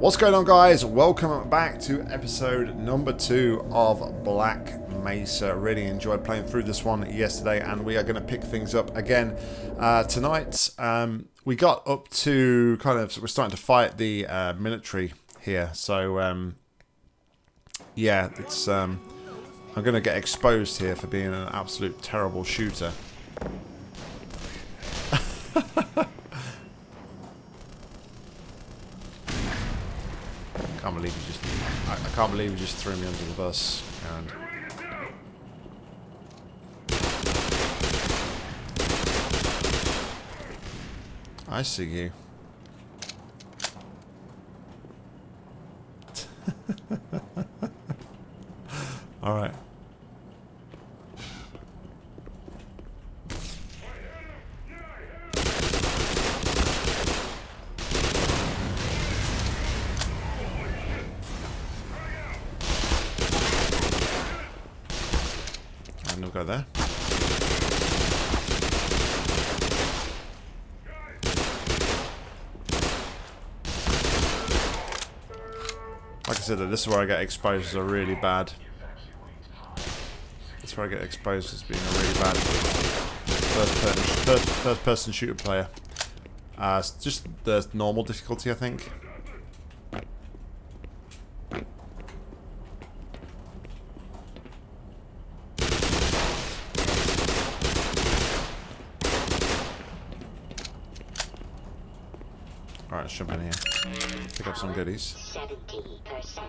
What's going on guys? Welcome back to episode number two of Black Mesa. Really enjoyed playing through this one yesterday and we are going to pick things up again uh, tonight. Um, we got up to kind of, we're starting to fight the uh, military here. So um, yeah, it's um, I'm going to get exposed here for being an absolute terrible shooter. can't believe you just I, I, can't believe you just threw me under the bus and I see you. Alright. And Like I said, this is where I get exposed as a really bad. That's where I get exposed as being a really bad first person, first, first person shooter player. Uh, just the normal difficulty, I think. Jump in here. Pick up some goodies. 70%.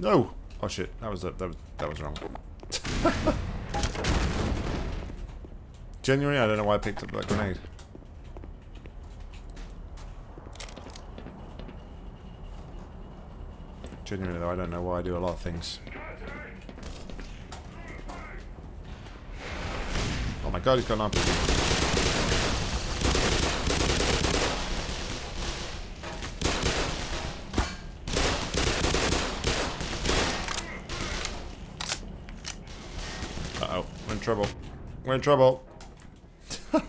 No! Oh shit, that was that was that was wrong. Genuinely, I don't know why I picked up that grenade. Genuinely though, I don't know why I do a lot of things. Oh my god, he's got an RPG. Uh-oh, we're trouble. We're in trouble.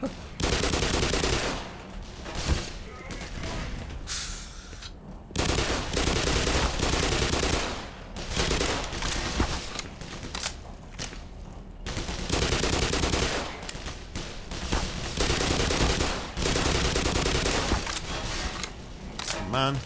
Man.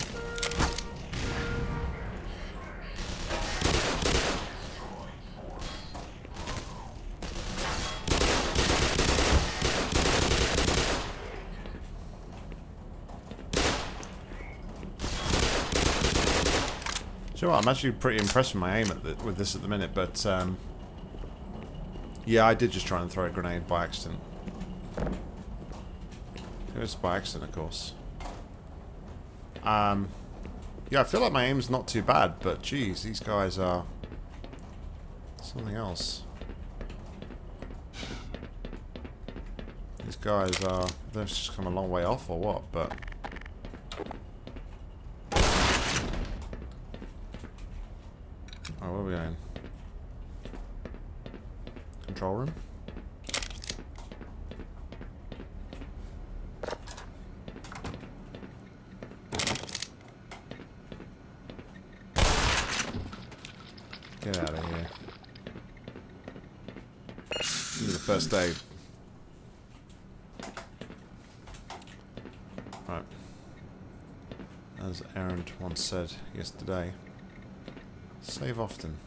Sure, I'm actually pretty impressed with my aim at the, with this at the minute, but um, yeah, I did just try and throw a grenade by accident. It was by accident, of course. Um, yeah, I feel like my aim's not too bad, but geez, these guys are something else. These guys are, they've just come a long way off or what, but... Oh, where are we going? Control room? Get out of here. Need the first aid. Right. As Aaron once said yesterday, save often.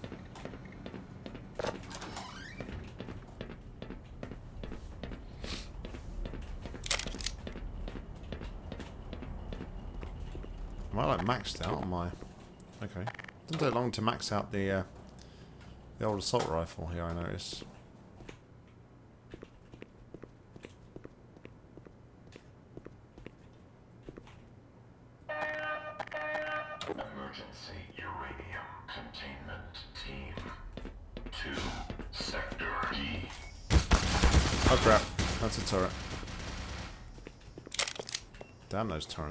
Am I like maxed out on my... Okay. Doesn't take long to max out the uh, the old assault rifle here, I notice. He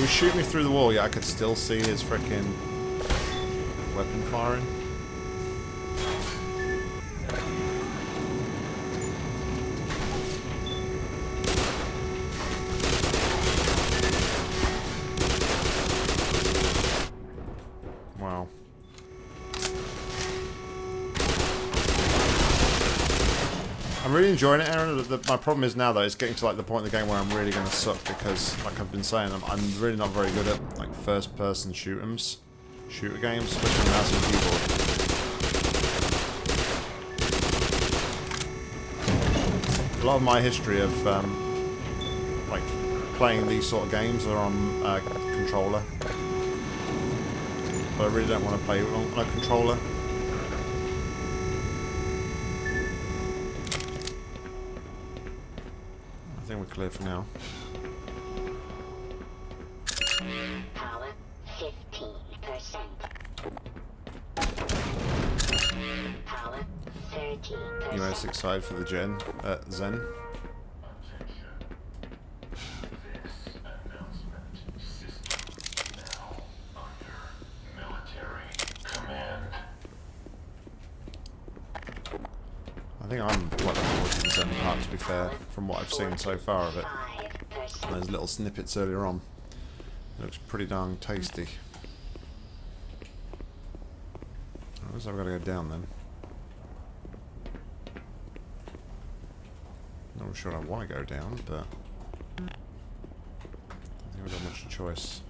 was shooting me through the wall, Yeah, I could still see his freaking weapon firing. Enjoying it, Aaron. The, my problem is now, though, it's getting to like the point in the game where I'm really going to suck because, like I've been saying, I'm, I'm really not very good at like first-person shoot 'ems, shooter games, especially mouse and keyboard. A lot of my history of um, like playing these sort of games are on uh, controller, but I really don't want to play on a controller. I think we're clear for now. Power 15%. Power 13%. You most excited for the Gen uh, Xen? Attention. This announcement system now under military command. I think I'm quite looking forward to the Xen part, to be fair, from what I've seen so far of it. 5%. Those little snippets earlier on. It looks pretty darn tasty. I guess I've got to go down then. Not sure I want to go down, but I don't think we've got much choice.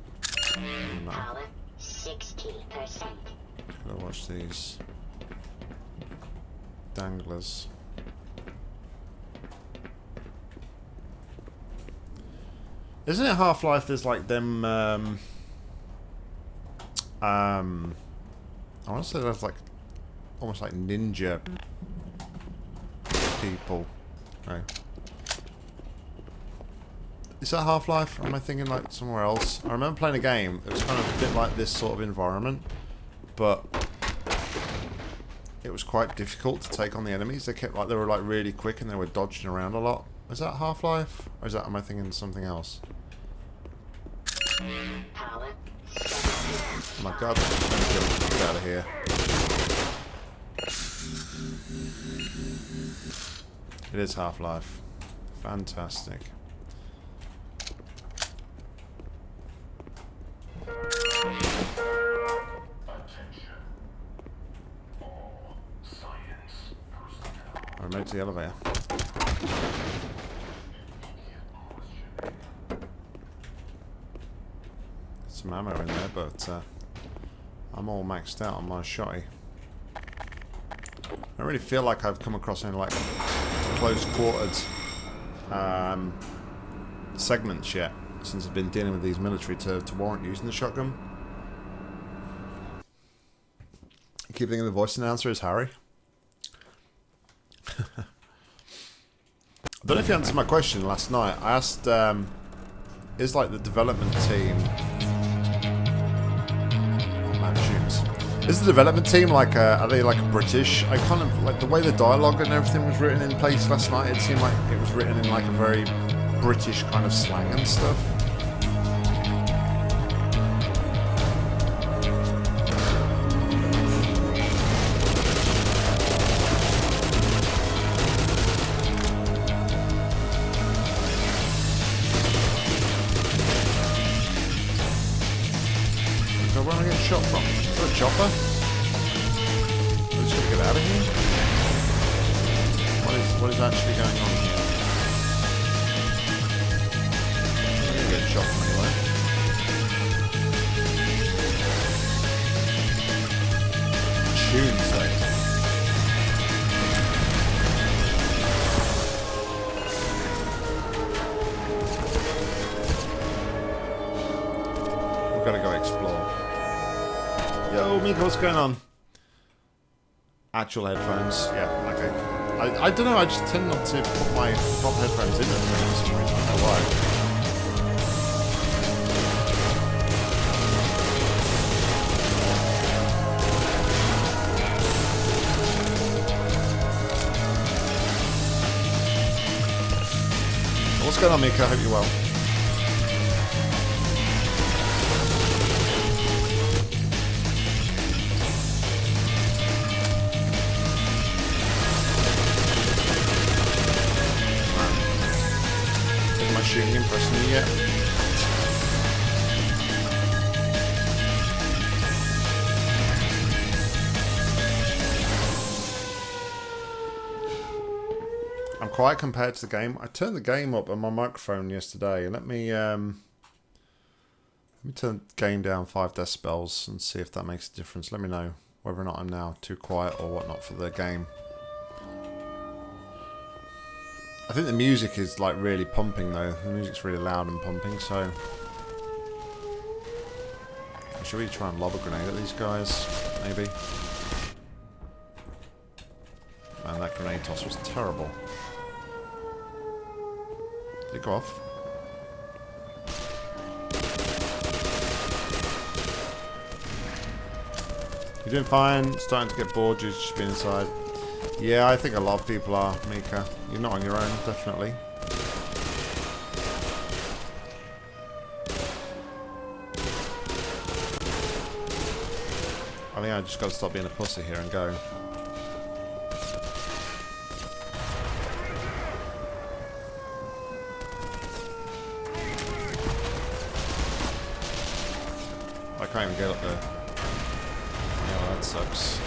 Power 60%. Gotta watch these danglers. Isn't it Half-Life? There's like them. Um, um, I want to say there's like almost like ninja people. No. Is that Half-Life? Am I thinking like somewhere else? I remember playing a game. It was kind of a bit like this sort of environment, but it was quite difficult to take on the enemies. They kept like they were like really quick and they were dodging around a lot. Is that Half-Life? Or is that am I thinking something else? Power Oh my god, get out of here. It is Half-Life. Fantastic. I made to the elevator. Some ammo in there, but uh, I'm all maxed out on my shotty. I really feel like I've come across any like close quartered um, segments yet since I've been dealing with these military to, to warrant using the shotgun. I Keep thinking the voice announcer is Harry. I don't know if you answered my question last night. I asked, um, is like the development team. Is the development team like, uh, are they like British? I kind of like the way the dialogue and everything was written in place last night. It seemed like it was written in like a very British kind of slang and stuff. Actual headphones. Yeah, okay. I, I don't know, I just tend not to put my proper headphones in at the some reason. I don't know why. What's going on, Mika? I hope you're well. Compared to the game. I turned the game up on my microphone yesterday. Let me um, let me turn the game down five decibels and see if that makes a difference. Let me know whether or not I'm now too quiet or whatnot for the game. I think the music is like really pumping though. The music's really loud and pumping, so I should really try and lob a grenade at these guys, maybe. Man, that grenade toss was terrible. Go off? You're doing fine. Starting to get bored. You've just been inside. Yeah, I think a lot of people are, Mika. You're not on your own, definitely. I think I just got to stop being a pussy here and go. Can't even get up there. Yeah, that sucks.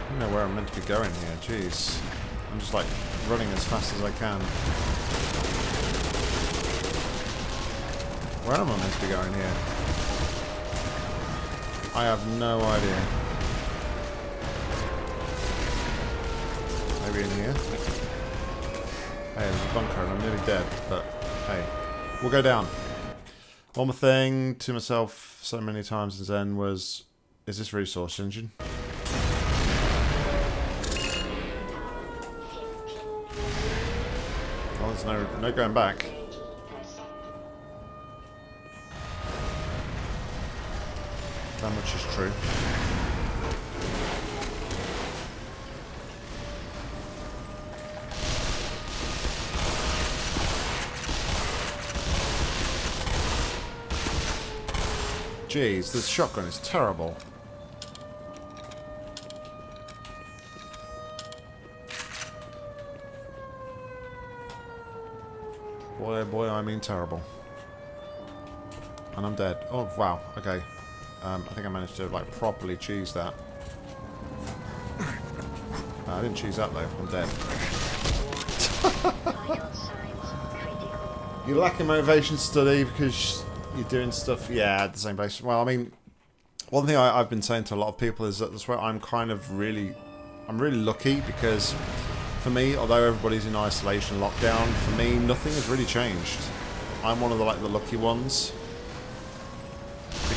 I don't know where I'm meant to be going here, jeez. I'm just like running as fast as I can. Where am I meant to be going here? I have no idea. Maybe in here? Hey, there's a bunker and I'm nearly dead, but hey. We'll go down. One more thing to myself so many times in Xen was, is this resource engine? Well, there's no, no going back. That much is true. Jeez, this shotgun is terrible. Boy, oh boy, I mean terrible. And I'm dead. Oh, wow. Okay. Um, I think I managed to, like, properly cheese that. I didn't cheese that, though. I'm dead. You're lacking motivation to study because you're doing stuff, yeah, at the same place. Well, I mean, one thing I, I've been saying to a lot of people is that that's where I'm kind of really, I'm really lucky because for me, although everybody's in isolation lockdown, for me, nothing has really changed. I'm one of the, like, the lucky ones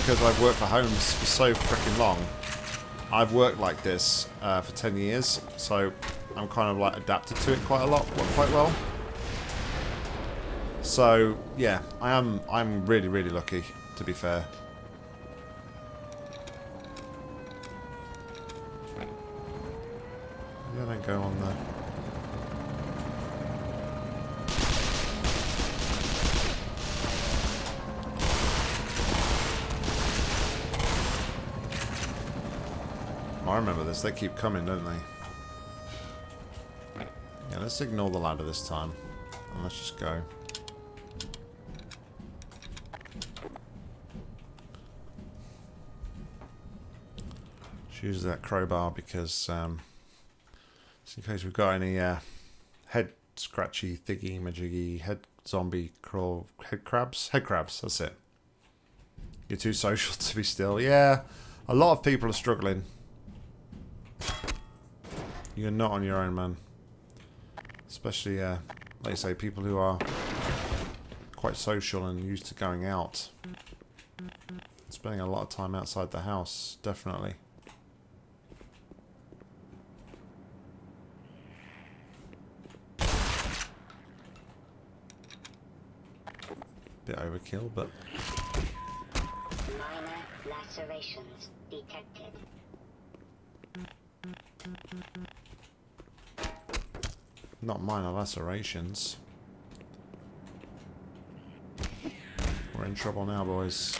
because I've worked for homes for so freaking long. I've worked like this uh, for 10 years, so I'm kind of like adapted to it quite a lot, quite well. So yeah, I am. I'm really, really lucky. To be fair. I don't go on there. I remember this. They keep coming, don't they? Yeah, let's ignore the ladder this time. And let's just go. Use that crowbar because, um, just in case we've got any uh, head scratchy, thingy, majiggy, head zombie crawl, head crabs? Head crabs, that's it. You're too social to be still. Yeah, a lot of people are struggling. You're not on your own, man. Especially, uh, like say, people who are quite social and used to going out. Spending a lot of time outside the house, definitely. Bit overkill, but Minor lacerations detected. Not minor lacerations. We're in trouble now, boys.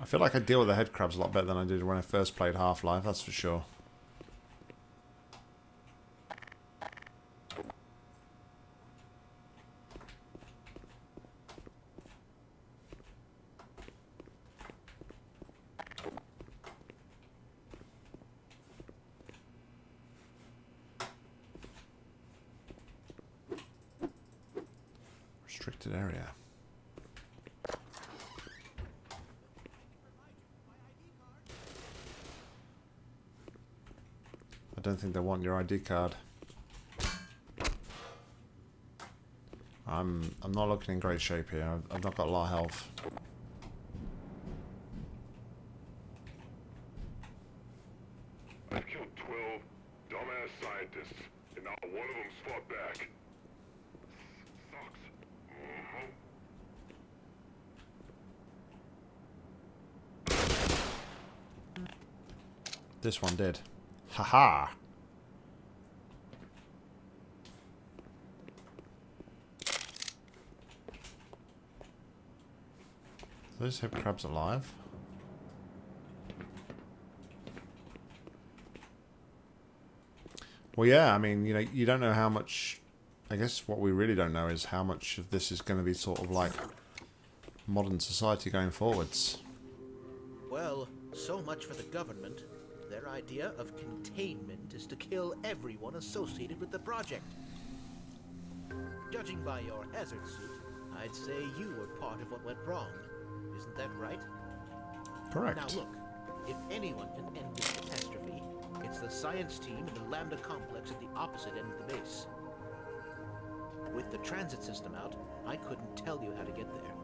I feel like I deal with the head crabs a lot better than I did when I first played Half-Life, that's for sure. Restricted area. I don't think they want your ID card. I'm I'm not looking in great shape here. I've, I've not got a lot of health. I've killed 12 dumbass scientists, and not one of them's fought back. Sucks. Mhm. This one did. Haha. -ha. Those hip crabs alive? Well, yeah, I mean, you know, you don't know how much... I guess what we really don't know is how much of this is going to be sort of like modern society going forwards. Well, so much for the government. Their idea of containment is to kill everyone associated with the project. Judging by your hazard suit, I'd say you were part of what went wrong. Isn't that right? Correct. Now look, if anyone can end this catastrophe, it's the science team in the Lambda complex at the opposite end of the base. With the transit system out, I couldn't tell you how to get there.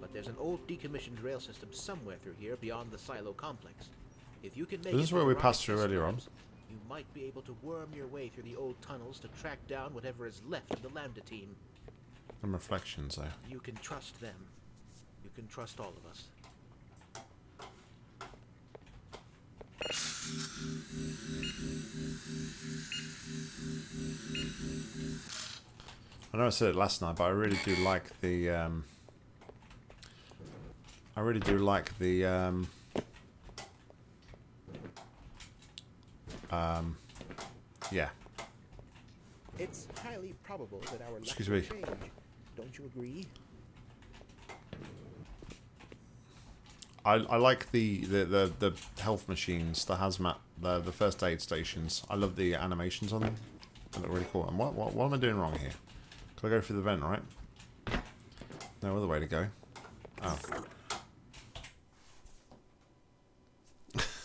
But there's an old decommissioned rail system somewhere through here beyond the silo complex. If you can make This is where we passed through earlier on. You might be able to worm your way through the old tunnels to track down whatever is left of the Lambda team. Some reflections, though. You can trust them. You can trust all of us. I know I said it last night, but I really do like the. Um, I really do like the. Um, um, yeah. It's highly probable that our Excuse me. change. Don't you agree? I, I like the, the, the, the health machines, the hazmat, the, the first aid stations. I love the animations on them. They look really cool. And what, what, what am I doing wrong here? Can I go through the vent, right? No other way to go. Oh.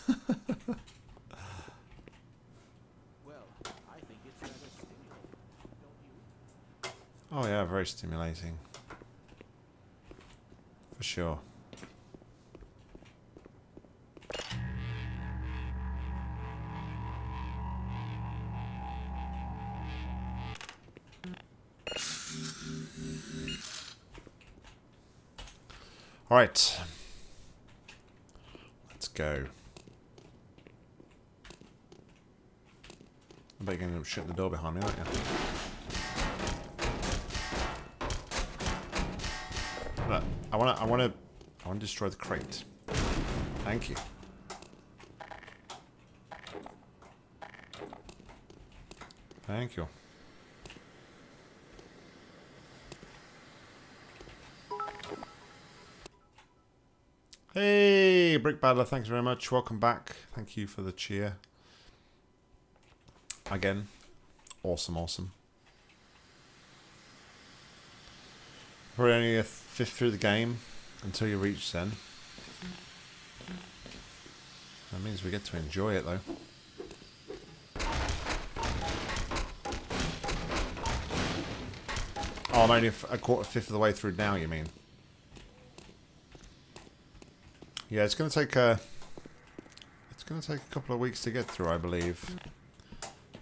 Well, I think it's rather stimulating, don't you? Oh yeah, very stimulating. For sure. Alright. Let's go. I bet you're going to shut the door behind me, aren't you? I want to, I want to, I want to destroy the crate. Thank you. Thank you. Hey, Brick Battler, thanks very much. Welcome back. Thank you for the cheer. Again, awesome, awesome. Probably only a fifth through the game until you reach Xen. That means we get to enjoy it though. Oh, I'm only a quarter, fifth of the way through now. You mean? Yeah, it's going to take a. It's going to take a couple of weeks to get through, I believe.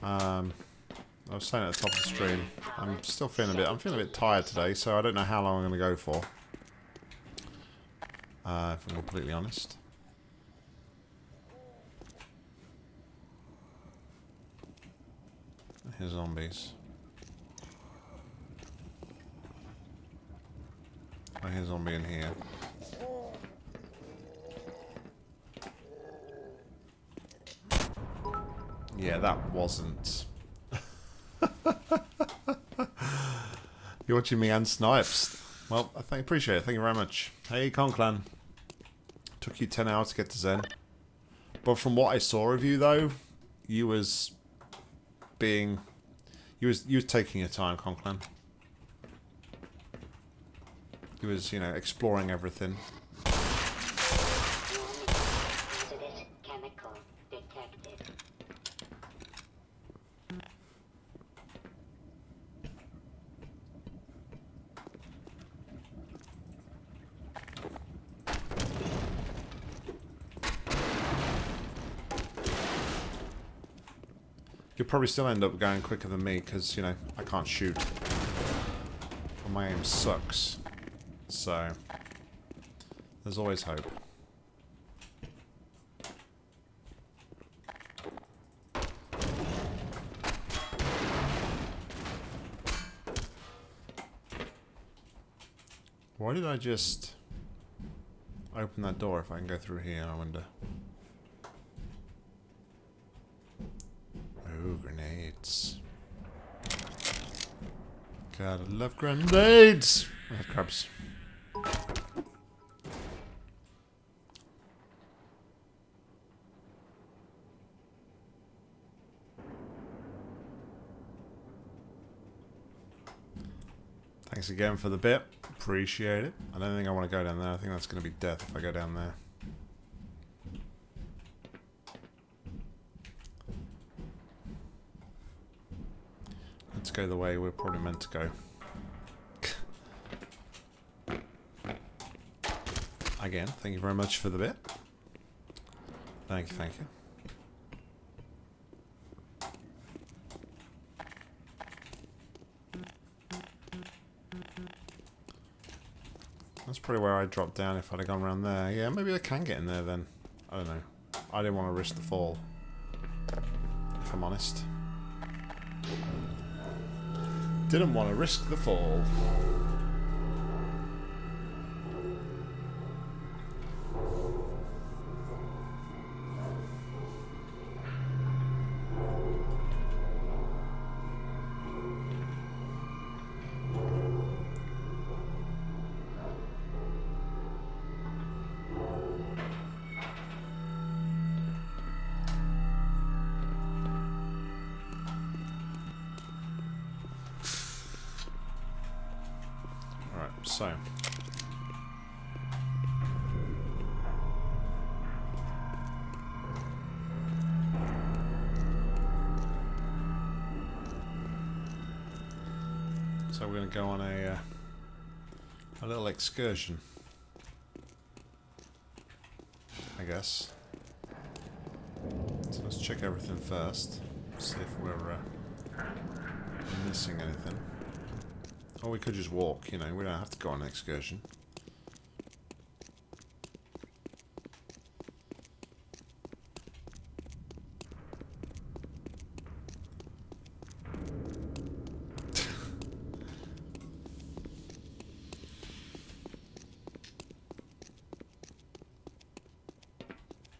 Um, I was saying at the top of the stream, I'm still feeling a bit. I'm feeling a bit tired today, so I don't know how long I'm going to go for. Uh, if I'm completely honest. Here's zombies. I hear zombie in here. Yeah, that wasn't. You're watching me and Snipes. Well, I thank, appreciate it. Thank you very much. Hey, Conclan. Took you 10 hours to get to Xen. But from what I saw of you, though, you was being... You was, you was taking your time, Conclan. You was, you know, exploring everything. Probably still end up going quicker than me because, you know, I can't shoot. And my aim sucks. So, there's always hope. Why did I just open that door if I can go through here, I wonder? Oh, grenades. Gotta love grenades! Oh, crabs. Thanks again for the bit. Appreciate it. I don't think I want to go down there. I think that's going to be death if I go down there. Let's go the way we're probably meant to go. Again, thank you very much for the bit. Thank you, thank you. That's probably where I'd drop down if I'd have gone around there. Yeah, maybe I can get in there then. I don't know. I didn't want to risk the fall. If I'm honest. Didn't want to risk the fall. So we're going to go on a, uh, a little excursion. I guess. So let's check everything first. See if we're uh, missing anything. Or we could just walk, you know, we don't have to go on an excursion.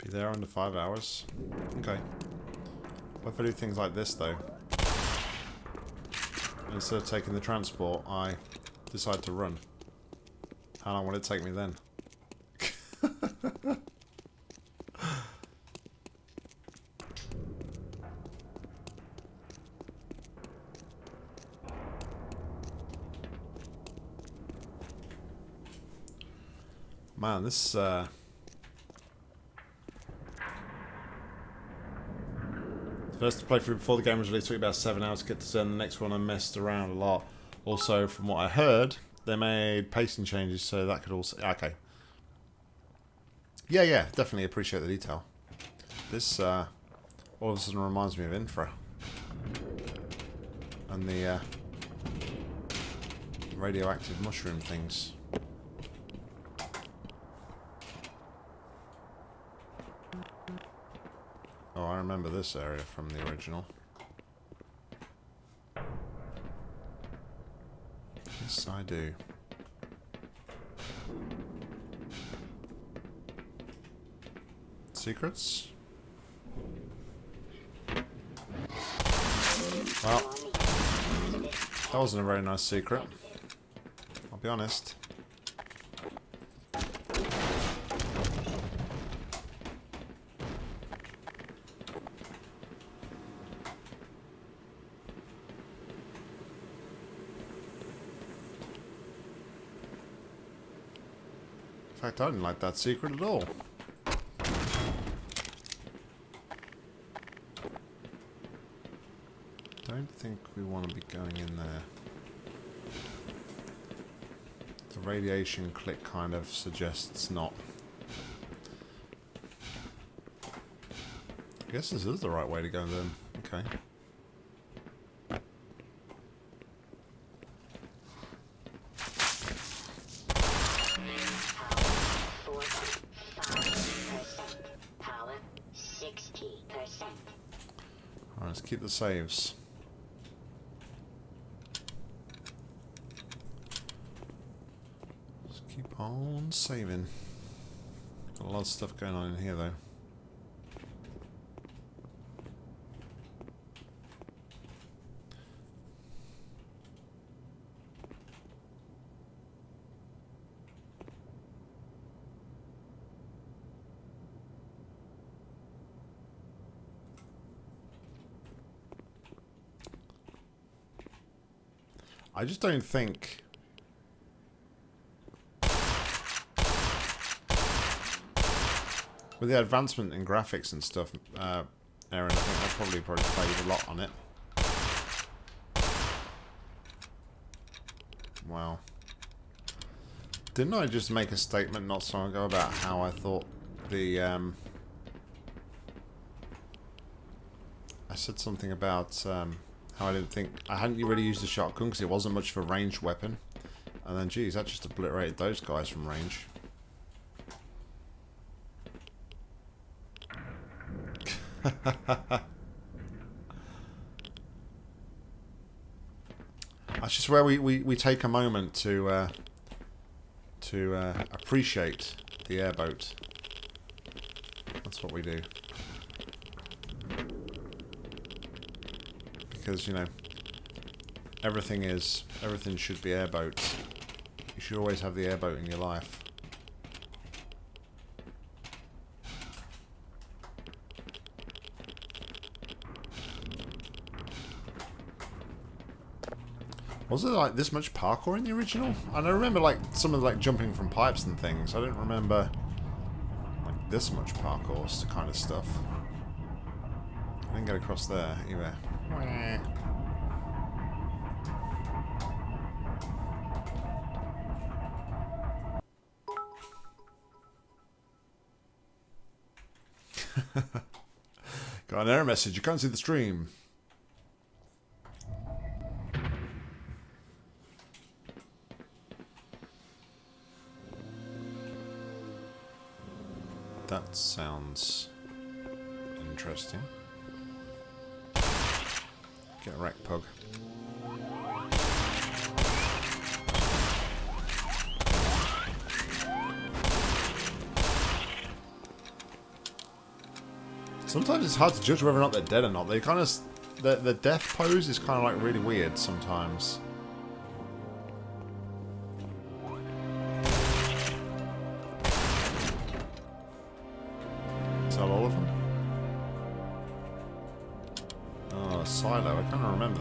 Be there under five hours. Okay. What if I do things like this, though? Instead of taking the transport, I decide to run. How long will it take me then? Man, this, uh... First playthrough before the game was released took about seven hours to get to Xen. The next one I messed around a lot. Also, from what I heard, they made pacing changes, so that could also... Okay. Yeah, yeah, definitely appreciate the detail. This, uh, all of a sudden reminds me of Infra. And the, uh, radioactive mushroom things. remember this area from the original. Yes, I do. Secrets? Well, that wasn't a very nice secret. I'll be honest. I didn't like that secret at all. Don't think we want to be going in there. The radiation click kind of suggests not. I guess this is the right way to go then. Okay. Saves. Just keep on saving. Got a lot of stuff going on in here though. I just don't think. With the advancement in graphics and stuff, uh, Aaron, I think I probably probably played a lot on it. Wow. Didn't I just make a statement not so long ago about how I thought the um, I said something about um, how I didn't think I hadn't really used the shotgun because it wasn't much of a ranged weapon, and then geez, that just obliterated those guys from range. That's just where we, we, we take a moment to uh, to uh, appreciate the airboat. That's what we do. Because, you know, everything is, everything should be airboats. You should always have the airboat in your life. Was there like this much parkour in the original? And I remember like some of like jumping from pipes and things. I don't remember like this much parkour kind of stuff. I didn't get across there either. Got an error message. You can't see the stream. That sounds interesting. Get wrecked, pug. Sometimes it's hard to judge whether or not they're dead or not. They kind of, the the death pose is kind of like really weird sometimes.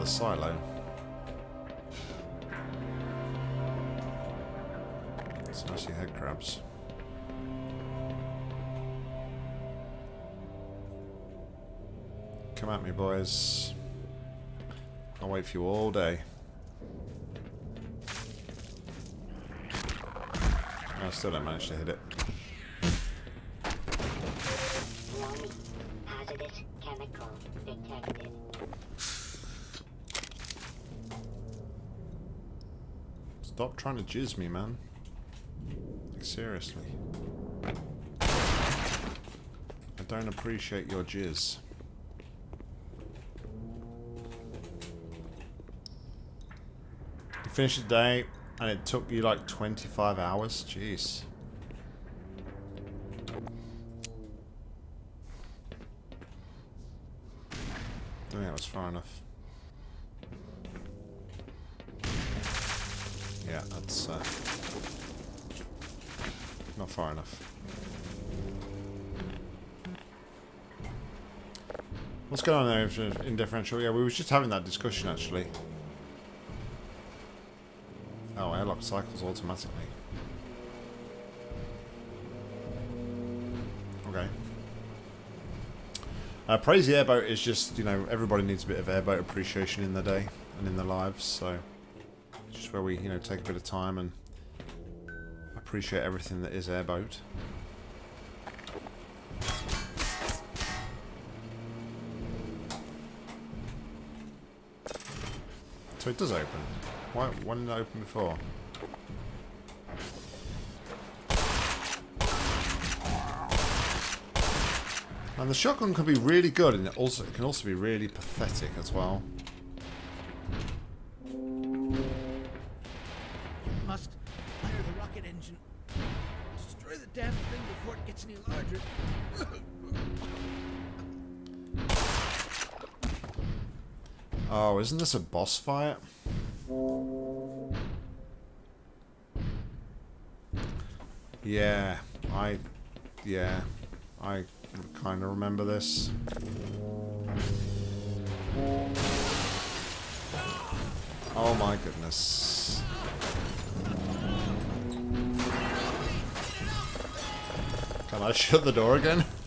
Silo. It's mostly head crabs. Come at me, boys. I'll wait for you all day. I still don't manage to hit it. trying to jizz me, man. Like, seriously. I don't appreciate your jizz. You finished the day, and it took you like 25 hours? Jeez. I think that was far enough. Yeah, that's uh, not far enough. What's going on there in- differential? Yeah, we were just having that discussion actually. Oh, airlock cycles automatically. Okay. Uh, Praise the Airboat is just, you know, everybody needs a bit of airboat appreciation in their day and in their lives, so where we, you know, take a bit of time and appreciate everything that is airboat. So it does open. Why, why didn't it open before? And the shotgun can be really good, and it also it can also be really pathetic as well. Isn't this a boss fight? Yeah, I, yeah, I kind of remember this. Oh my goodness. Can I shut the door again?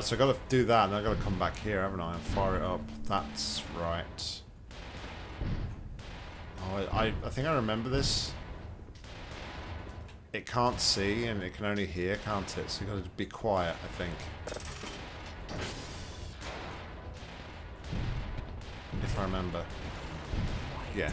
Alright, so I've got to do that, and I've got to come back here, haven't I, and fire it up. That's right. Oh, I, I, I think I remember this. It can't see, and it can only hear, can't it? So you've got to be quiet, I think. If I remember. Yeah.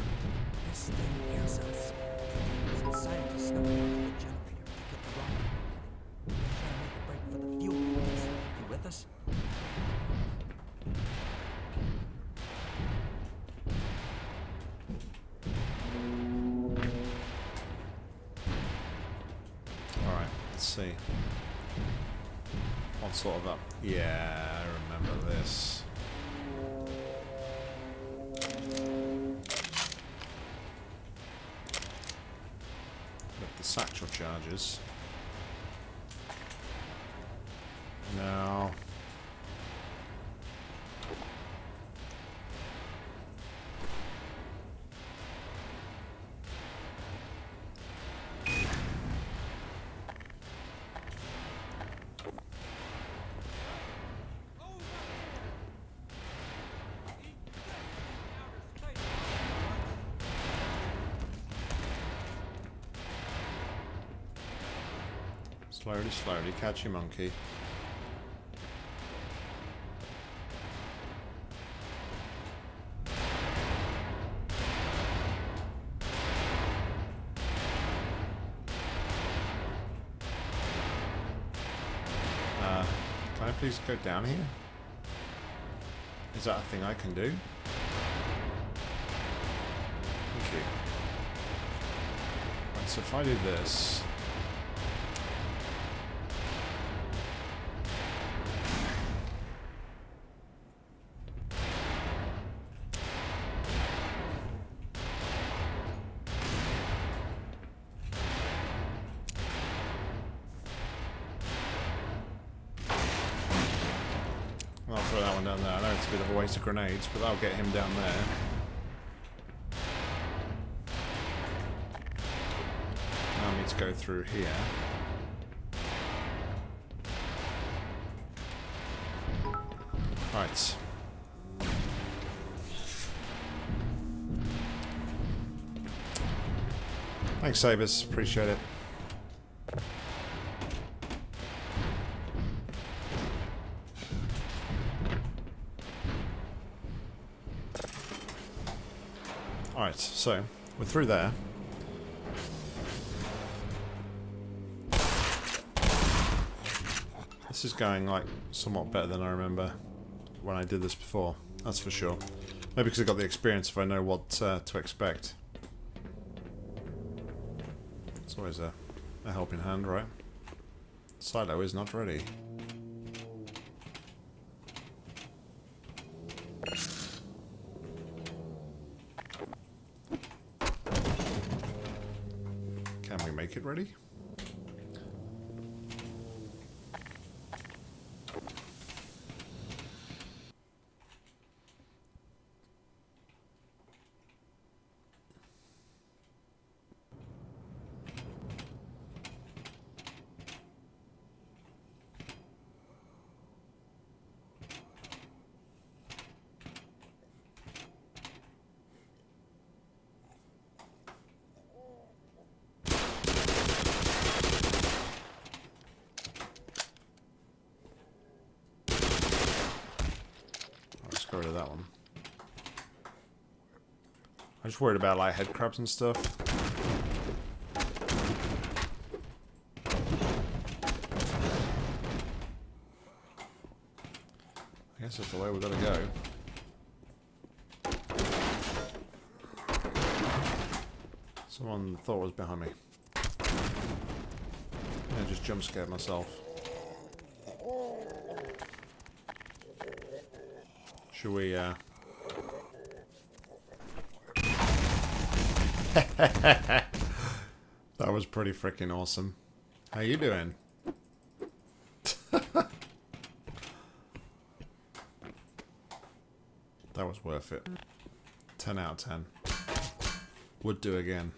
Slowly, slowly, catch your monkey. Uh, can I please go down here? Is that a thing I can do? Thank you. Right, so if I do this... I'll throw that one down there. I know it's a bit of a waste of grenades, but that'll get him down there. Now I need to go through here. Right. Thanks, Sabers. Appreciate it. Alright, so We're through there. This is going like somewhat better than I remember when I did this before. That's for sure. Maybe because I've got the experience if I know what uh, to expect. It's always a, a helping hand, right? Silo is not ready. Can we make it ready? Let's get rid of that one. I'm just worried about like head crabs and stuff. I guess that's the way we're gonna go. Someone thought was behind me. I just jump scared myself. Should we, uh... that was pretty freaking awesome. How you doing? that was worth it. 10 out of 10. Would do again.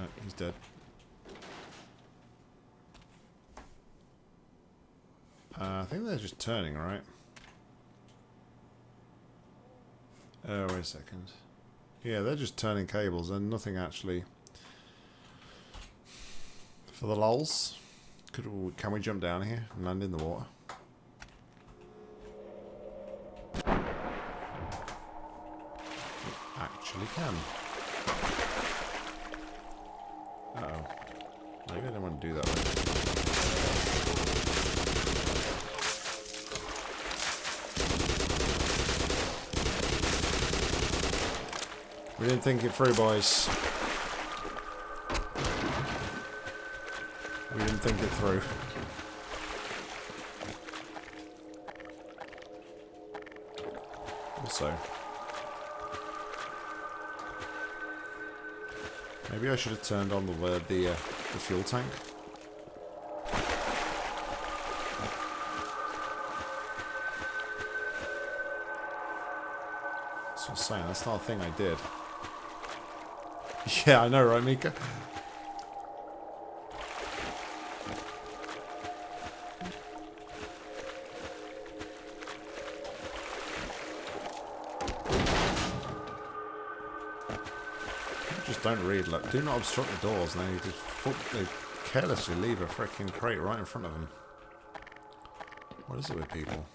Right, he's dead. Uh, I think they're just turning, right? Oh, wait a second. Yeah, they're just turning cables and nothing actually. For the lulls, could can we jump down here and land in the water? Didn't think it through, boys. We didn't think it through. Also, maybe I should have turned on the uh, the, uh, the fuel tank. That's what I'm saying. That's not a thing I did. Yeah, I know, right, Mika? Just don't read. look. do not obstruct the doors. And they just they carelessly leave a freaking crate right in front of them. What is it with people?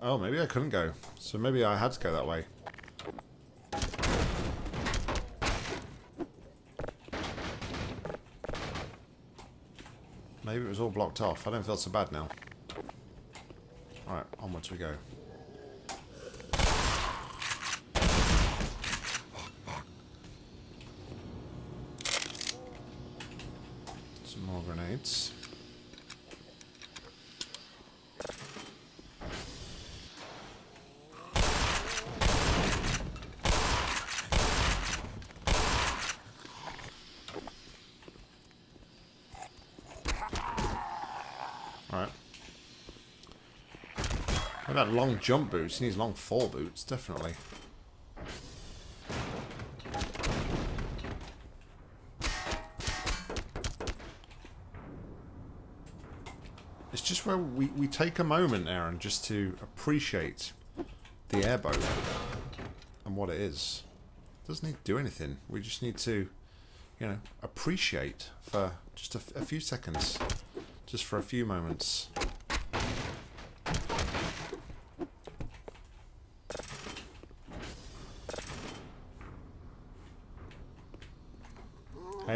Oh, maybe I couldn't go. So maybe I had to go that way. Maybe it was all blocked off. I don't feel so bad now. Alright, onwards we go. Some more grenades. About long jump boots? He needs long fall boots, definitely. It's just where we, we take a moment, Aaron, just to appreciate the airboat and what it is. doesn't need to do anything. We just need to, you know, appreciate for just a, a few seconds. Just for a few moments.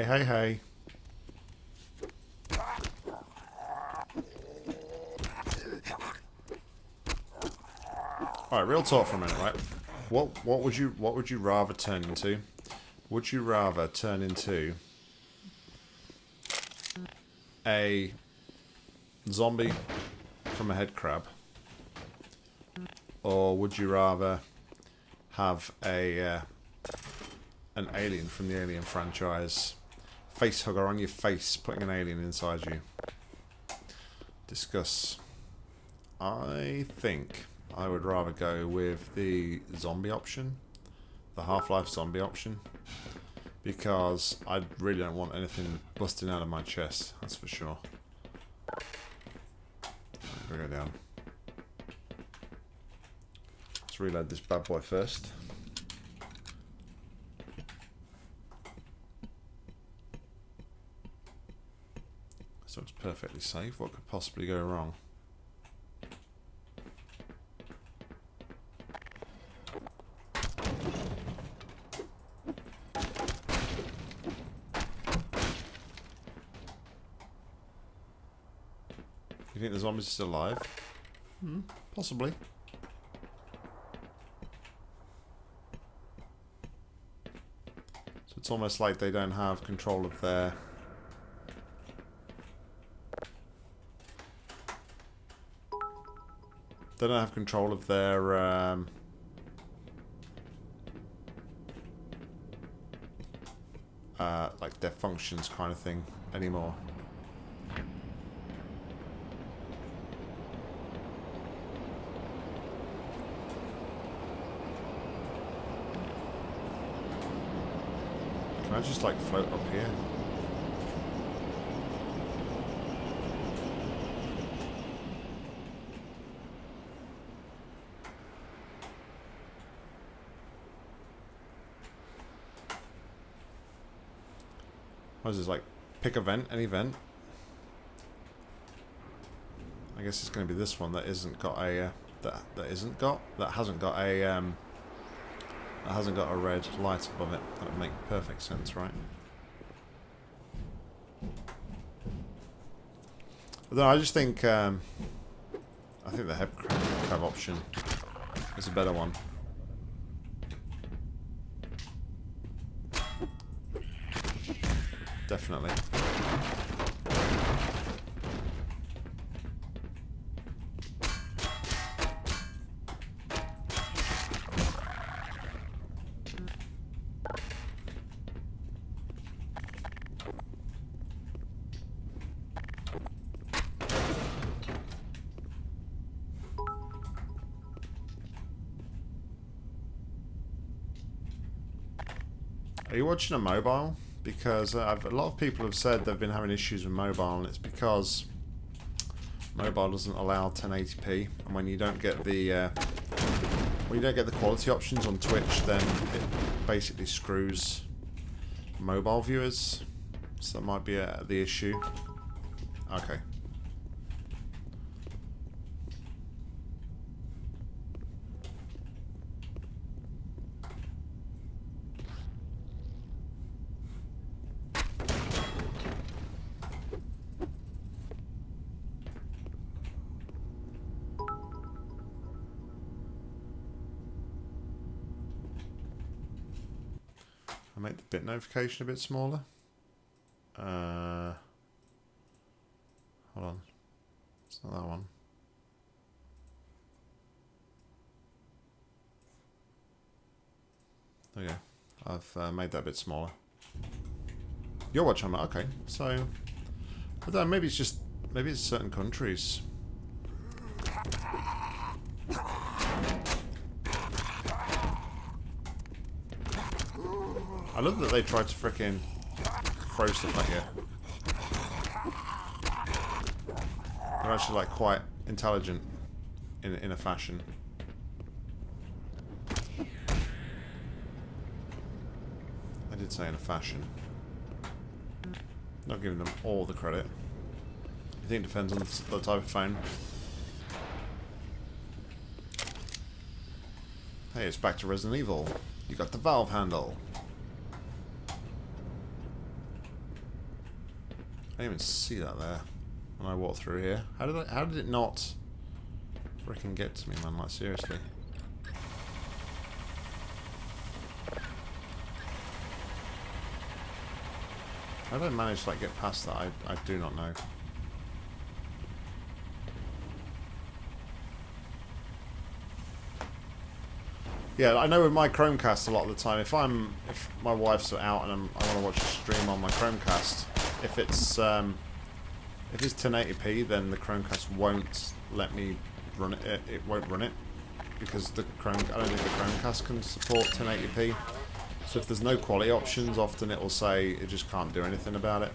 Hey, hey, hey. Alright, real talk for a minute, right? What what would you what would you rather turn into? Would you rather turn into a zombie from a head crab? Or would you rather have a uh, an alien from the Alien franchise face hugger on your face, putting an alien inside you? Discuss. I think I would rather go with the zombie option, the Half-Life zombie option, because I really don't want anything busting out of my chest, that's for sure. I'm go down. Let's reload this bad boy first. So it's perfectly safe. What could possibly go wrong? You think the zombies are still alive? Hmm, possibly. So it's almost like they don't have control of their... They don't have control of their... Um, uh, like their functions kind of thing anymore. Can I just like float up here? What is this like? Pick event? vent, any vent. I guess it's going to be this one that isn't got a uh, that that isn't got that hasn't got a um, that hasn't got a red light above it. That would make perfect sense, right? Although I just think um, I think the head crab option is a better one. Definitely. Are you watching a mobile? Because I've, a lot of people have said they've been having issues with mobile, and it's because mobile doesn't allow 1080p, and when you don't get the uh, when you don't get the quality options on Twitch, then it basically screws mobile viewers. So that might be uh, the issue. Okay. I'll make the bit notification a bit smaller. Uh, hold on. It's not that one. Go. I've uh, made that a bit smaller. You're watching that, okay. So, don't know, maybe it's just, maybe it's certain countries. I love that they tried to frickin' throw stuff at you. They're actually like quite intelligent in in a fashion. I did say in a fashion. Not giving them all the credit. I think it depends on the, the type of phone. Hey, it's back to Resident Evil. You got the valve handle. Didn't even see that there when I walked through here. How did I, how did it not freaking get to me, man? Like seriously. How did I manage to like get past that? I I do not know. Yeah, I know with my Chromecast a lot of the time, if I'm if my wife's out and I'm, I want to watch a stream on my Chromecast, if it's um, if it's 1080p, then the Chromecast won't let me run it. It, won't run it because the Chrome. I don't think the Chromecast can support 1080p. So if there's no quality options, often it will say it just can't do anything about it.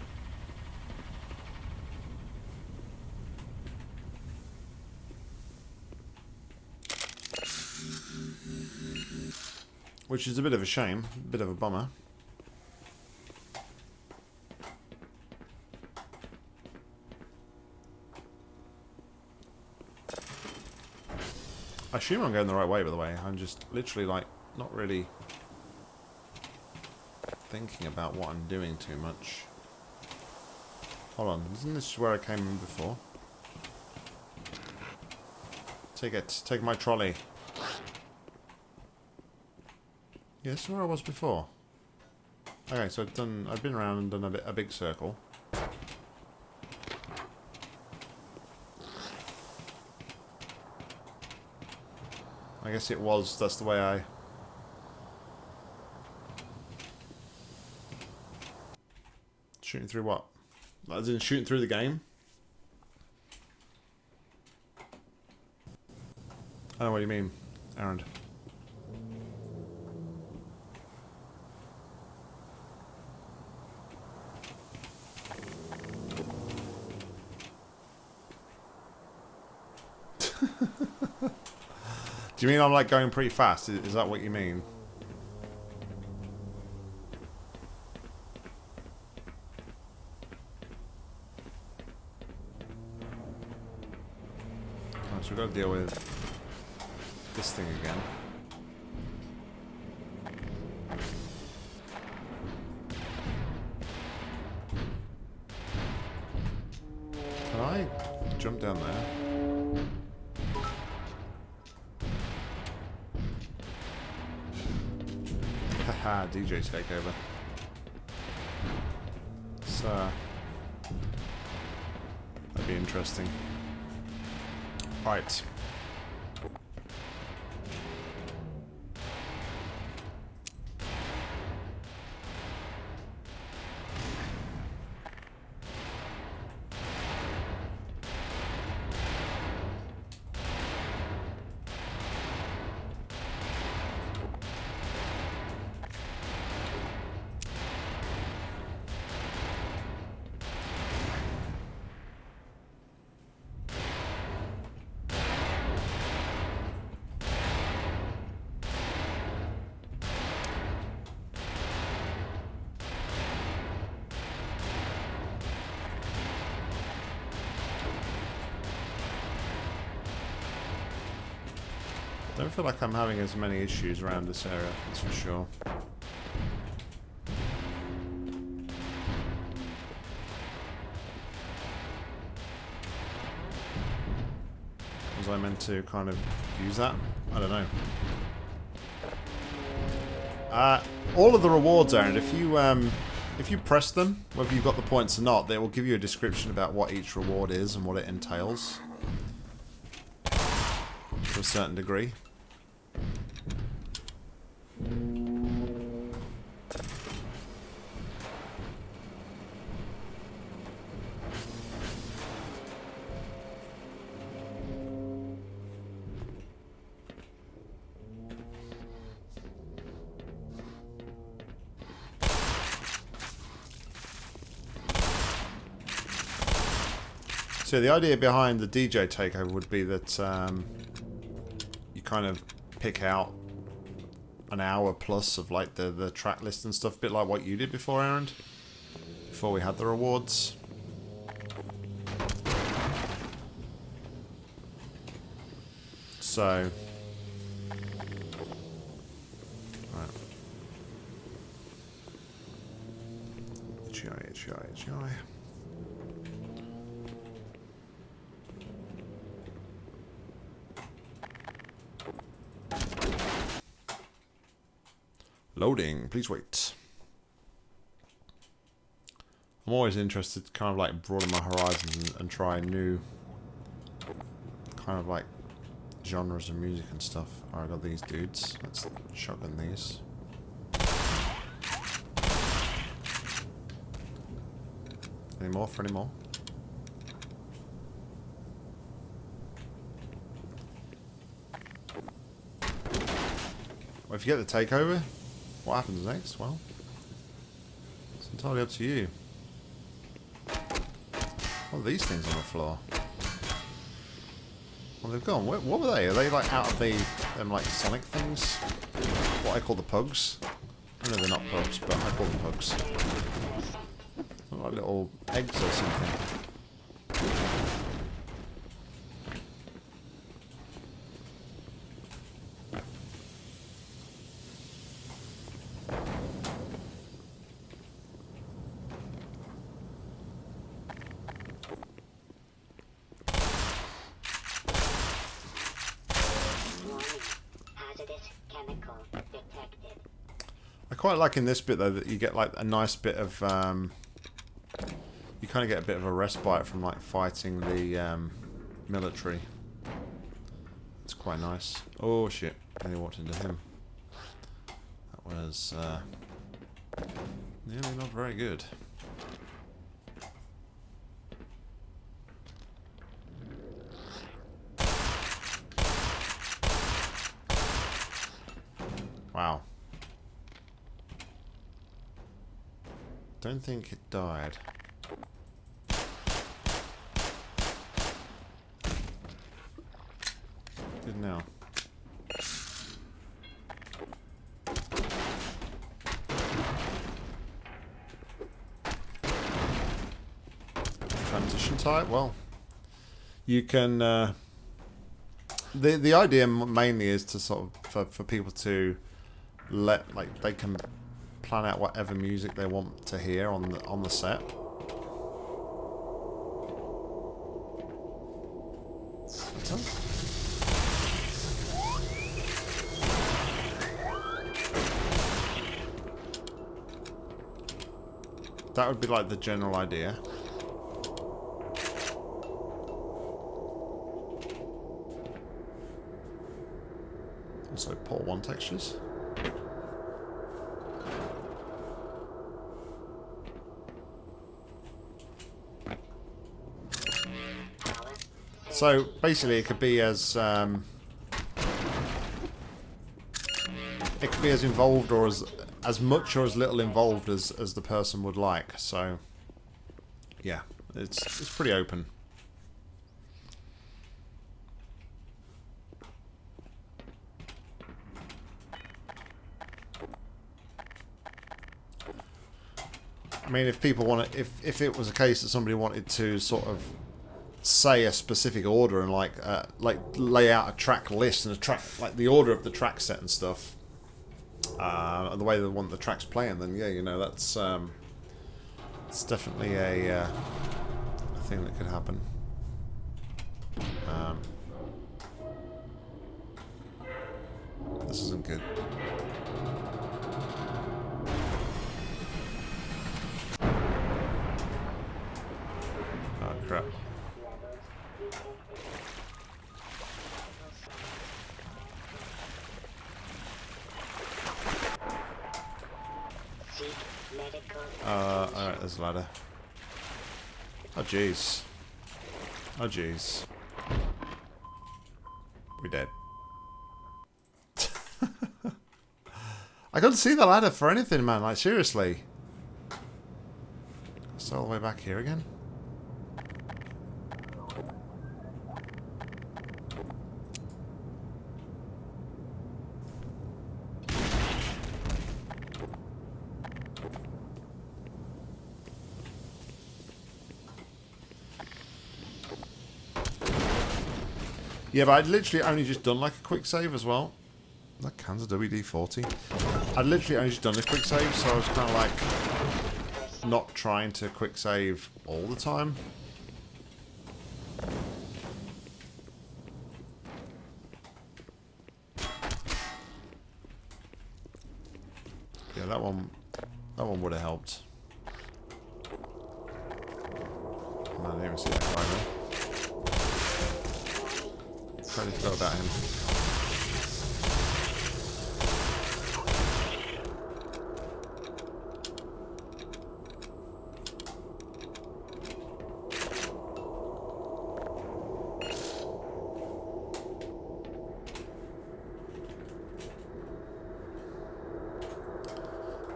Which is a bit of a shame, a bit of a bummer. I assume I'm going the right way, by the way. I'm just literally, like, not really thinking about what I'm doing too much. Hold on, isn't this where I came in before? Take it, take my trolley. Yeah, this is where I was before. Okay, so I've done, I've been around and done a, bit, a big circle. I guess it was, that's the way I... Shooting through what? As in shooting through the game? I don't know what you mean, Aaron. You mean I'm like going pretty fast? Is, is that what you mean? Right, so we've got to deal with DJ takeover. So that'd be interesting. Right. Feel like I'm having as many issues around this area, that's for sure. Was I meant to kind of use that? I don't know. Uh, all of the rewards, Aaron, if you um, if you press them, whether you've got the points or not, they will give you a description about what each reward is and what it entails. To a certain degree. So the idea behind the DJ takeover would be that um, you kind of pick out an hour plus of like the, the track list and stuff, a bit like what you did before, Aaron, before we had the rewards. So, right. HI, Loading, please wait. I'm always interested to kind of like broaden my horizons and, and try new kind of like genres of music and stuff. Alright, I got these dudes. Let's shotgun these. Any more for any more? Well, if you get the takeover, what happens next? Well, it's entirely up to you. What are these things on the floor? Well, they've gone. What, what were they? Are they like out of the them like Sonic things? What I call the pugs? I know they're not pugs, but I call them pugs. Look like little eggs or something. Quite like in this bit though that you get like a nice bit of um, you kind of get a bit of a respite from like fighting the um, military. It's quite nice. Oh shit! Nearly walked into him. That was uh, nearly not very good. Wow. Don't think it died. Did now. Transition type? Well, you can. Uh, the the idea mainly is to sort of for, for people to let like they can plan out whatever music they want to hear on the on the set. That would be like the general idea. Also, port one textures. So basically, it could be as um, it could be as involved or as as much or as little involved as as the person would like. So yeah, it's it's pretty open. I mean, if people want to, if if it was a case that somebody wanted to sort of say a specific order and like uh, like lay out a track list and a track like the order of the track set and stuff, uh, and the way they want the tracks playing, then yeah, you know that's um, it's definitely a, uh, a thing that could happen. Jeez. Oh, jeez. We're dead. I couldn't see the ladder for anything, man. Like, seriously. It's all the way back here again. Yeah, but I'd literally only just done like a quick save as well. That cans of WD-40. I'd literally only just done a quick save, so I was kind of like not trying to quick save all the time. Yeah, that one, that one would have helped. I didn't even see that guy there. Totally forgot about him.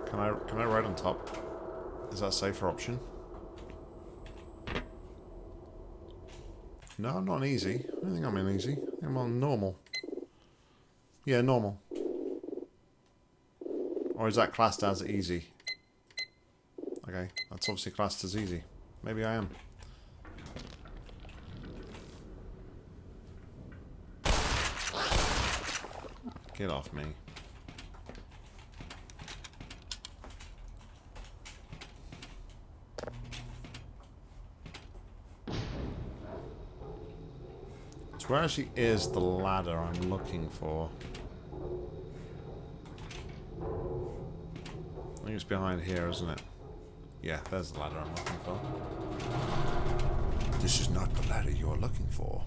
Can I can I ride on top? Is that a safer option? No, I'm not easy. I don't think I'm in easy. I'm on normal. Yeah, normal. Or is that classed as easy? Okay, that's obviously classed as easy. Maybe I am. Get off me. So where actually is the ladder I'm looking for? I think it's behind here, isn't it? Yeah, there's the ladder I'm looking for. This is not the ladder you're looking for.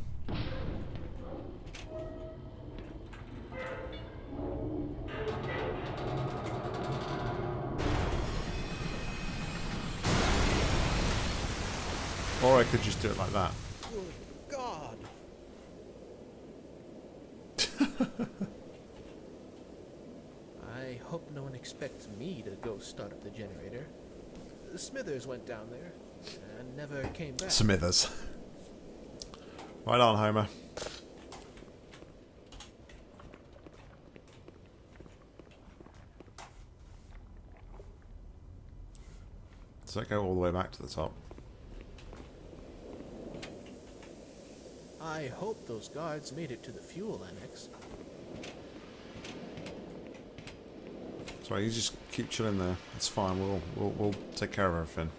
Or I could just do it like that. Good God. I hope no one expects me to go start up the generator. Smithers went down there and never came back. Smithers. Right on, Homer. Does that go all the way back to the top? I hope those guards made it to the fuel annex. You just keep chilling there. It's fine. We'll we'll, we'll take care of everything.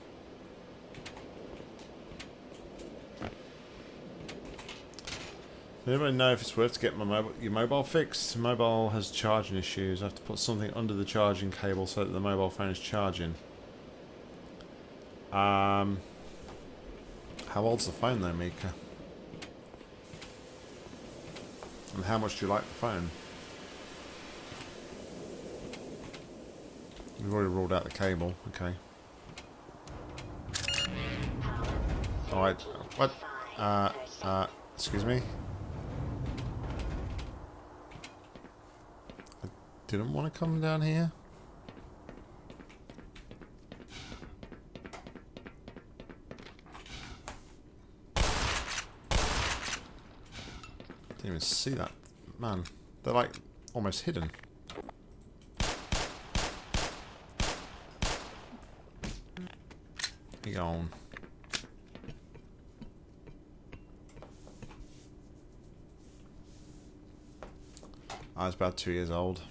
Does anybody know if it's worth to get my mobile, your mobile fixed? Mobile has charging issues. I have to put something under the charging cable so that the mobile phone is charging. Um, how old's the phone though, Mika? And how much do you like the phone? We've already ruled out the cable. Okay. Alright. What? Uh, uh, excuse me? I didn't want to come down here. Didn't even see that. Man, they're like almost hidden. You go on. I was about two years old.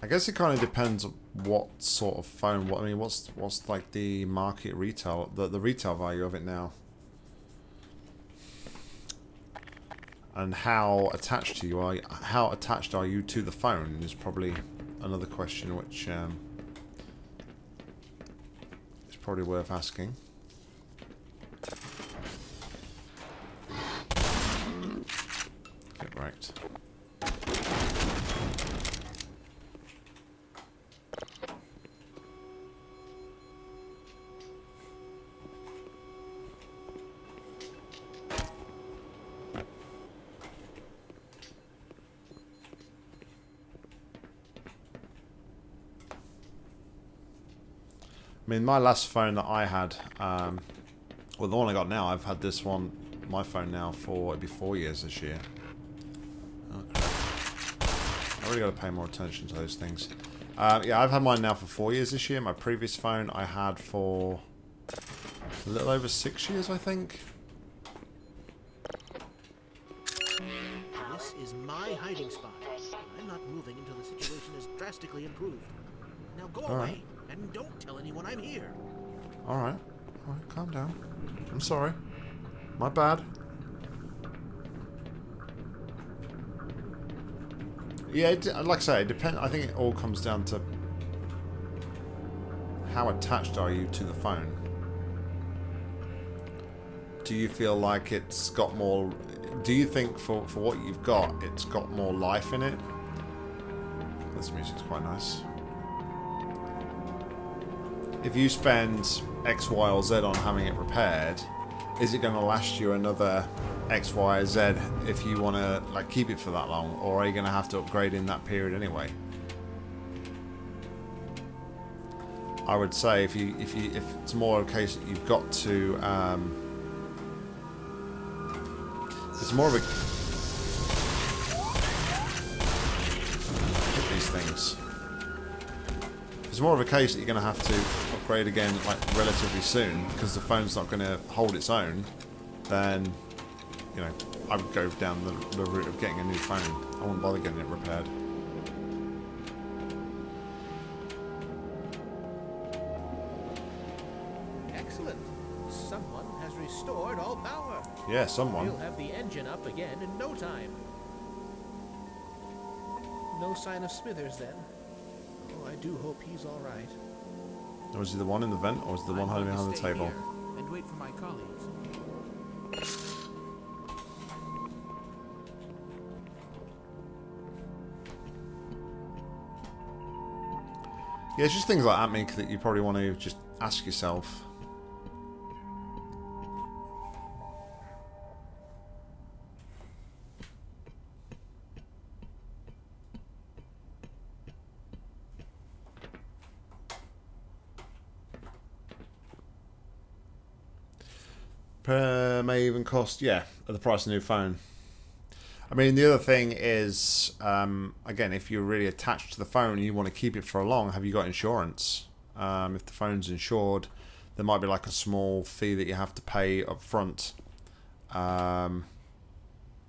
I guess it kind of depends what sort of phone. What I mean, what's what's like the market retail, the the retail value of it now, and how attached to you are. How attached are you to the phone is probably another question which um, probably worth asking. mean, my last phone that I had, um, well, the one I got now, I've had this one, my phone now, for it'd be four years this year. Okay. I really got to pay more attention to those things. Uh, yeah, I've had mine now for four years this year. My previous phone I had for a little over six years, I think. This is my hiding spot. I'm not moving until the situation is drastically improved. Now go All away. Right and don't tell anyone I'm here. Alright. Alright, calm down. I'm sorry. My bad. Yeah, it, like I say, it depend. I think it all comes down to how attached are you to the phone. Do you feel like it's got more? Do you think for for what you've got, it's got more life in it? This music's quite nice. If you spend X, Y, or Z on having it repaired, is it going to last you another X, Y, or Z if you want to like keep it for that long, or are you going to have to upgrade in that period anyway? I would say if you if you if it's more of a case that you've got to um, it's more of a these things. It's more of a case that you're going to have to upgrade again like relatively soon because the phone's not going to hold its own. Then, you know, I would go down the, the route of getting a new phone. I wouldn't bother getting it repaired. Excellent. Someone has restored all power. Yeah, someone. We'll have the engine up again in no time. No sign of Smithers then. Oh, I do hope he's all right. Was he the one in the vent or was he the one I'm hiding behind the table? And wait for my colleagues. Yeah, it's just things like that, Meek, that you probably want to just ask yourself. Per may even cost, yeah, at the price of a new phone. I mean, the other thing is, um, again, if you're really attached to the phone and you want to keep it for a long, have you got insurance? Um, if the phone's insured, there might be like a small fee that you have to pay up front. Um,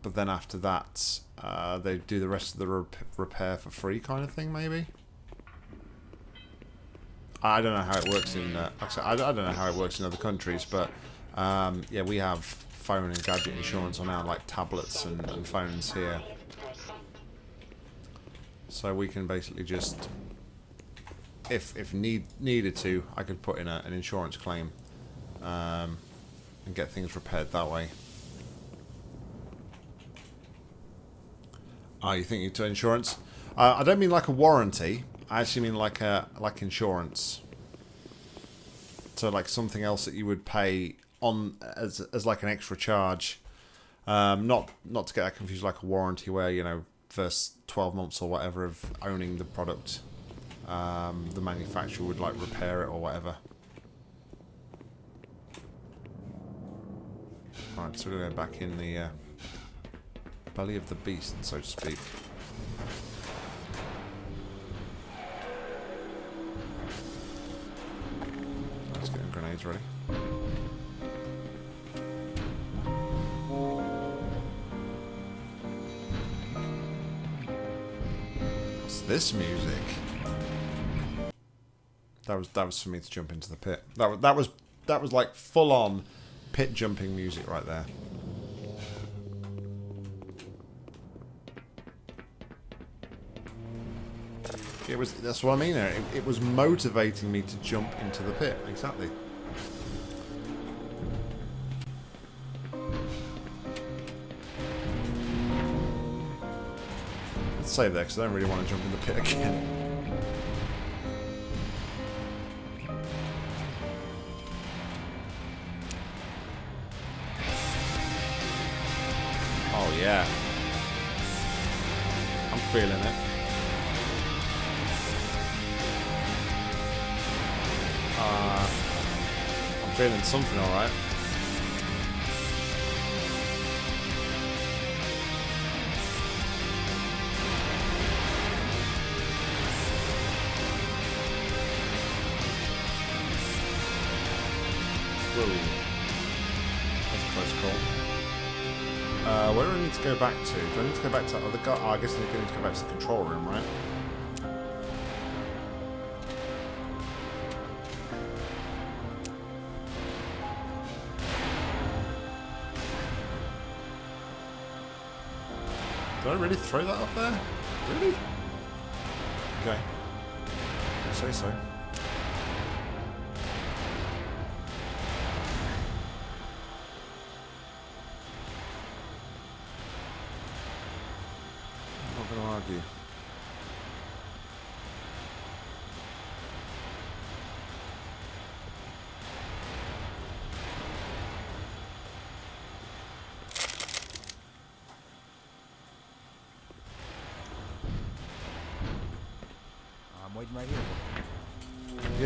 but then after that, uh, they do the rest of the rep- repair for free, kind of thing, maybe. I don't know how it works in. Uh, I don't know how it works in other countries, but um, yeah, we have phone and gadget insurance on our like tablets and, and phones here, so we can basically just, if if need needed to, I could put in a, an insurance claim, um, and get things repaired that way. Oh, you think you to insurance? Uh, I don't mean like a warranty. I actually mean like a like insurance. So like something else that you would pay on as as like an extra charge. Um, not not to get that confused like a warranty where you know first twelve months or whatever of owning the product, um, the manufacturer would like repair it or whatever. Right, so we're gonna go back in the uh, belly of the beast, so to speak. Let's get grenades ready. This music? That was that was for me to jump into the pit. That was that was that was like full on pit jumping music right there. It was that's what I mean there. It, it was motivating me to jump into the pit. Exactly. Save that because I don't really want to jump in the pit again. Oh yeah. I'm feeling it. Uh, I'm feeling something alright. Go back to? Do I need to go back to other guy? Oh, I guess I need to go back to the control room, right? Did I really throw that up there? Really?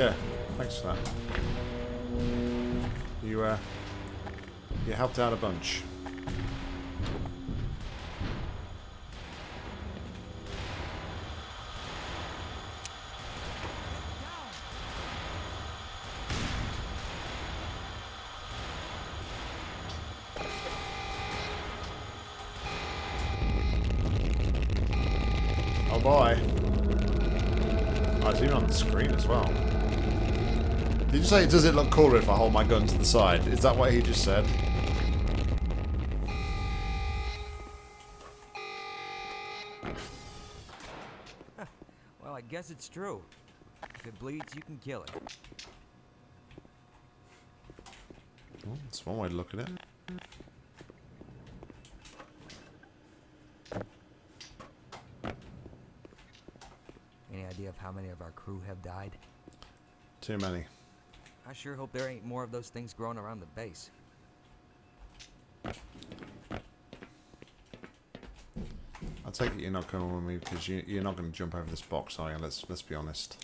Yeah, thanks for that. You, uh, you helped out a bunch. Oh boy. Oh, it's even on the screen as well. Did you say, does it look cooler if I hold my gun to the side? Is that what he just said? Well, I guess it's true. If it bleeds, you can kill it. Well, that's one way to look at it. Any idea of how many of our crew have died? Too many. I sure hope there ain't more of those things growing around the base. I take it you're not going with me because you, you're not going to jump over this box, are you? Let's let's be honest.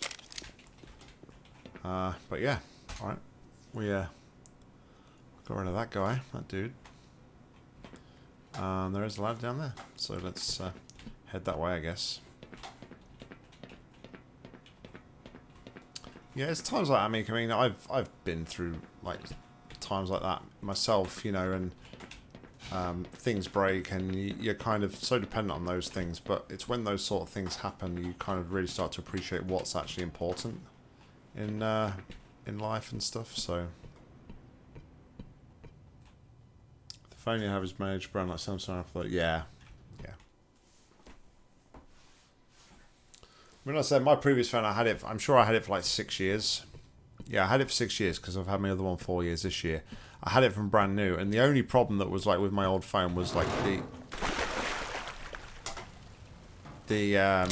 Uh, but yeah, all right. We uh, got rid of that guy, that dude. Um, there is a ladder down there, so let's uh, head that way, I guess. Yeah, it's times like that. I mean, I mean, I've I've been through like times like that myself, you know, and um, things break, and you, you're kind of so dependent on those things. But it's when those sort of things happen, you kind of really start to appreciate what's actually important in uh, in life and stuff. So, the phone you have is managed brand like Samsung. Thought, yeah. Mean, I said my previous phone, I had it. I'm sure I had it for like six years. Yeah, I had it for six years because I've had my other one four years this year. I had it from brand new, and the only problem that was like with my old phone was like the the um,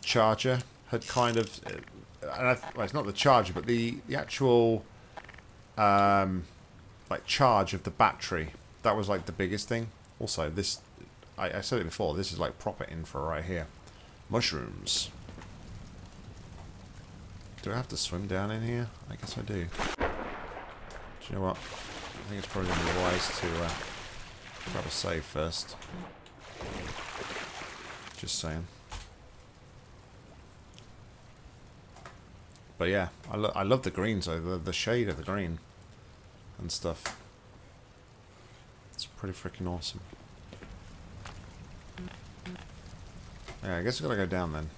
charger had kind of, uh, and I, well, it's not the charger, but the the actual um, like charge of the battery. That was like the biggest thing. Also, this I, I said it before. This is like proper infra right here. Mushrooms. Do I have to swim down in here? I guess I do. Do you know what? I think it's probably going to be wise to uh, grab a save first. Just saying. But yeah, I, lo I love the greens though, the, the shade of the green and stuff. It's pretty freaking awesome. I guess I gotta go down then.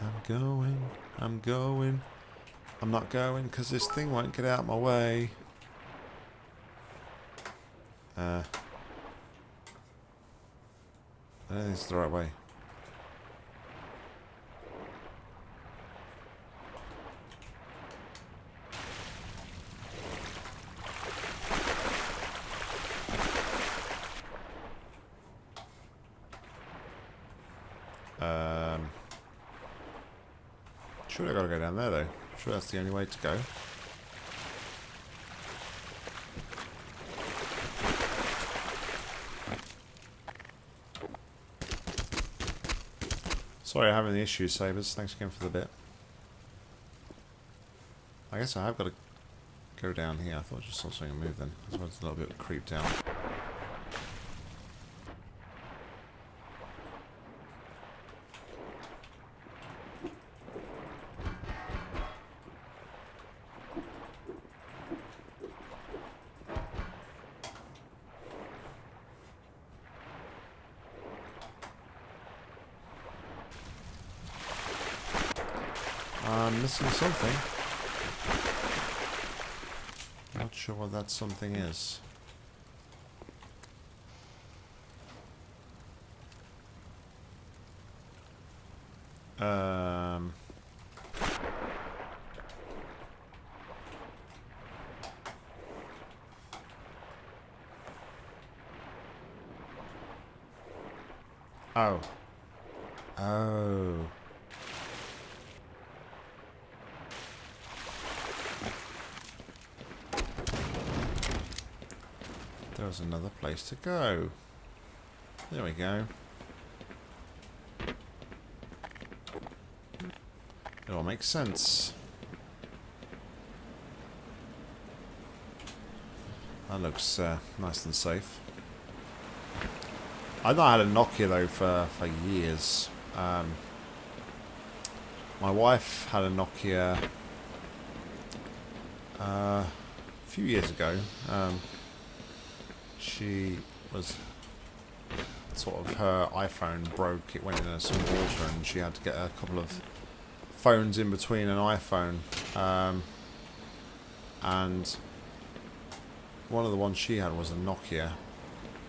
I'm going, I'm going. I'm not going because this thing won't get out my way. Uh, I don't think it's the right way. Down there though. Sure that's the only way to go. Sorry, I'm having the issues, Sabers. Thanks again for the bit. I guess I have got to go down here. I thought I just saw something move then. I was a little bit creeped out. I'm missing something. Not sure what that something is. Um... Oh. Oh. Another place to go. There we go. It all makes sense. That looks uh, nice and safe. I've not had a Nokia though for, for years. Um, my wife had a Nokia uh, a few years ago. Um, she was sort of her iPhone broke. It went in some water, and she had to get a couple of phones in between an iPhone. Um, and one of the ones she had was a Nokia,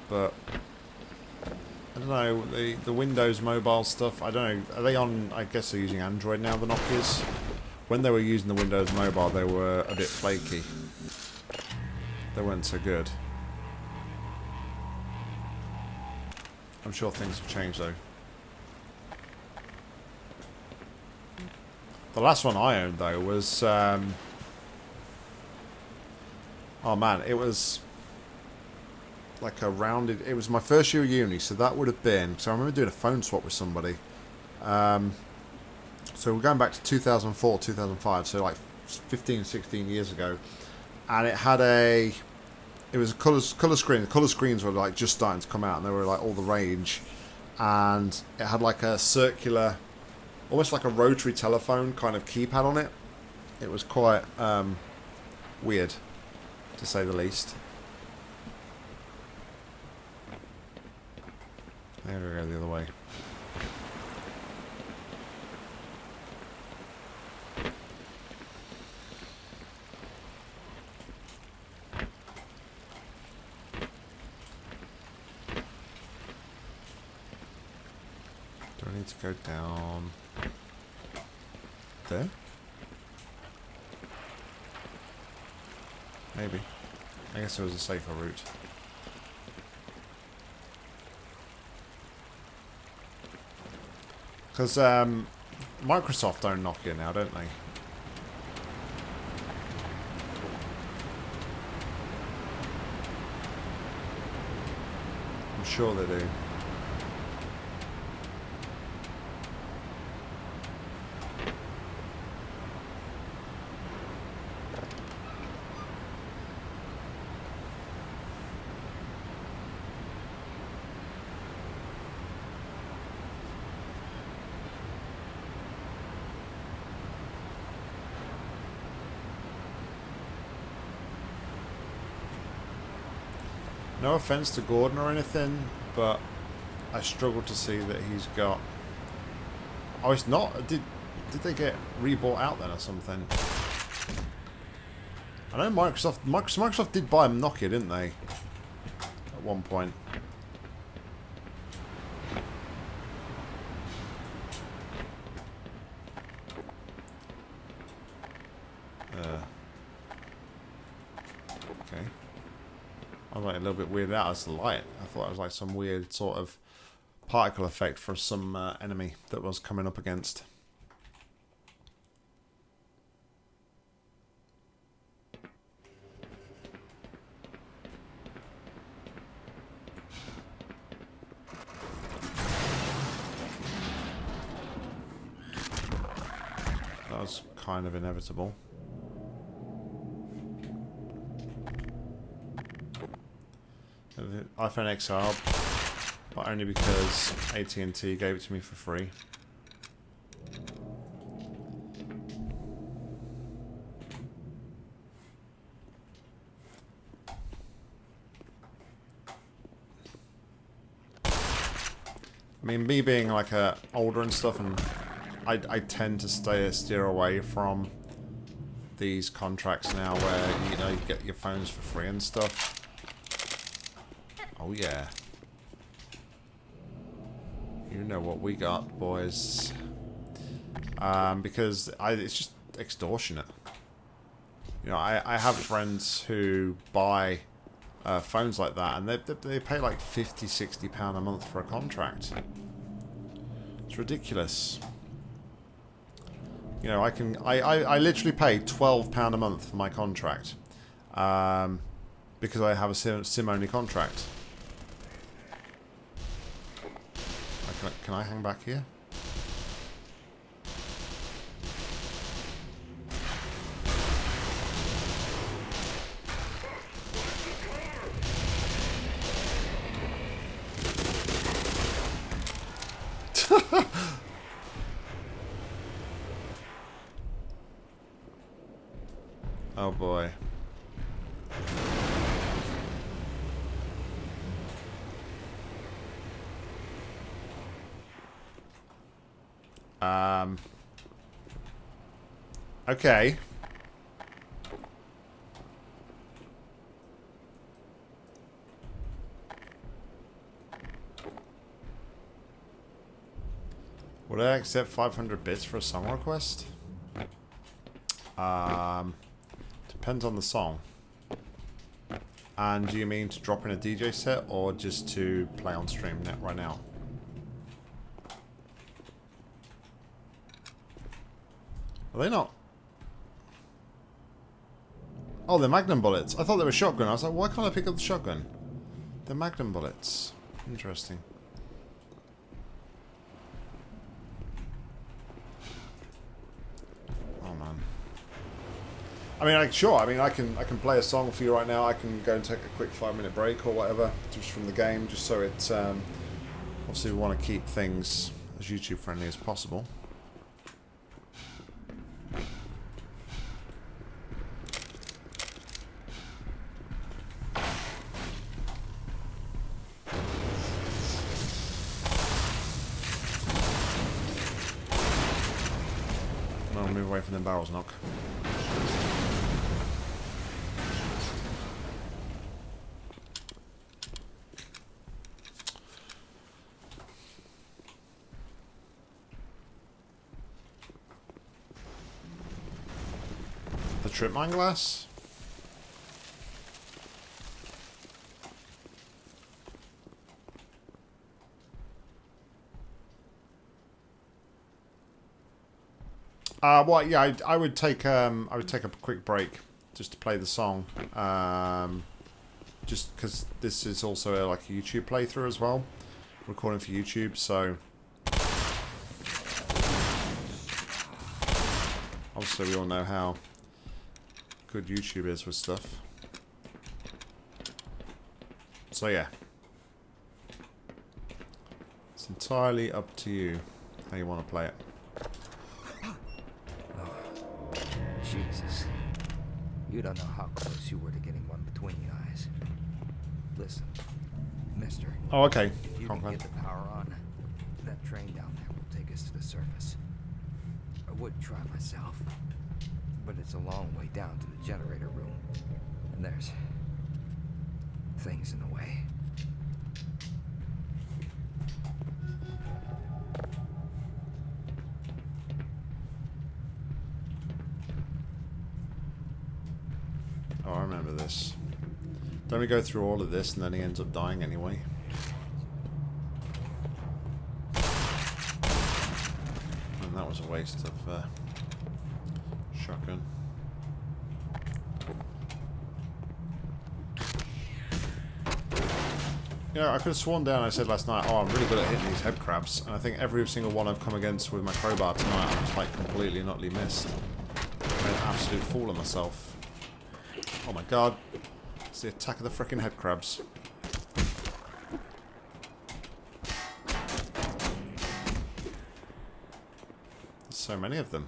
but I don't know the the Windows mobile stuff. I don't know. Are they on? I guess they're using Android now. The Nokias. When they were using the Windows mobile, they were a bit flaky. They weren't so good. I'm sure things have changed though. The last one I owned though was um, oh man, it was like a rounded. It was my first year of uni, so that would have been. So I remember doing a phone swap with somebody. Um, so we're going back to 2004, 2005, so like 15, 16 years ago, and it had a. It was a color color screen. The color screens were like just starting to come out, and they were like all the rage, and it had like a circular, almost like a rotary telephone kind of keypad on it. It was quite um, weird, to say the least. There we go, the other way. To go down there? Maybe. I guess it was a safer route. Because um, Microsoft own Nokia now, don't they? I'm sure they do. Offense to Gordon or anything, but I struggle to see that he's got. Oh, it's not. Did did they get rebought out then or something? I know Microsoft. Microsoft did buy Nokia, didn't they? At one point. Uh, okay. I was like a little bit weirded out as light. I thought it was like some weird sort of particle effect for some uh, enemy that was coming up against. That was kind of inevitable. iPhone XR, but only because AT&T gave it to me for free. I mean, me being like a older and stuff and I, I tend to stay steer away from these contracts now where, you know, you get your phones for free and stuff. Oh, yeah. You know what we got, boys. Um, because I, it's just extortionate. You know, I, I have friends who buy uh, phones like that, and they, they, pay like 50, 60 pound a month for a contract. It's ridiculous. You know, I can, I, I, I literally pay 12 pound a month for my contract. Um, because I have a SIM, SIM only contract. Can I, hang back here? oh boy. Um. Okay. Would I accept 500 bits for a song request? Um, depends on the song. And do you mean to drop in a DJ set or just to play on stream net right now? Are they not? Oh, they're magnum bullets. I thought they were shotgun. I was like, why can't I pick up the shotgun? They're magnum bullets. Interesting. Oh man. I mean, I, sure. I mean, I can I can play a song for you right now. I can go and take a quick five minute break or whatever, just from the game, just so it. Um, obviously, we want to keep things as YouTube friendly as possible. No, move away from the barrels, knock. The trip mine glass? Uh, well, yeah, I, I would take um, I would take a quick break just to play the song, um, just because this is also a, like a YouTube playthrough as well, recording for YouTube. So obviously, we all know how good YouTube is with stuff. So yeah, it's entirely up to you how you want to play it. Don't know how close you were to getting one between the eyes. Listen, mister, Oh, okay. if you can get the power on, that train down there will take us to the surface. I would try myself, but it's a long way down to the generator room. And there's things in the way. Don't we go through all of this and then he ends up dying anyway? And that was a waste of uh, shotgun. You know, I could have sworn down I said last night, oh, I'm really good at hitting these head crabs. And I think every single one I've come against with my crowbar tonight, I've just like completely and utterly missed. Made an absolute fool of myself. Oh my god. It's the attack of the frickin' head crabs. There's so many of them.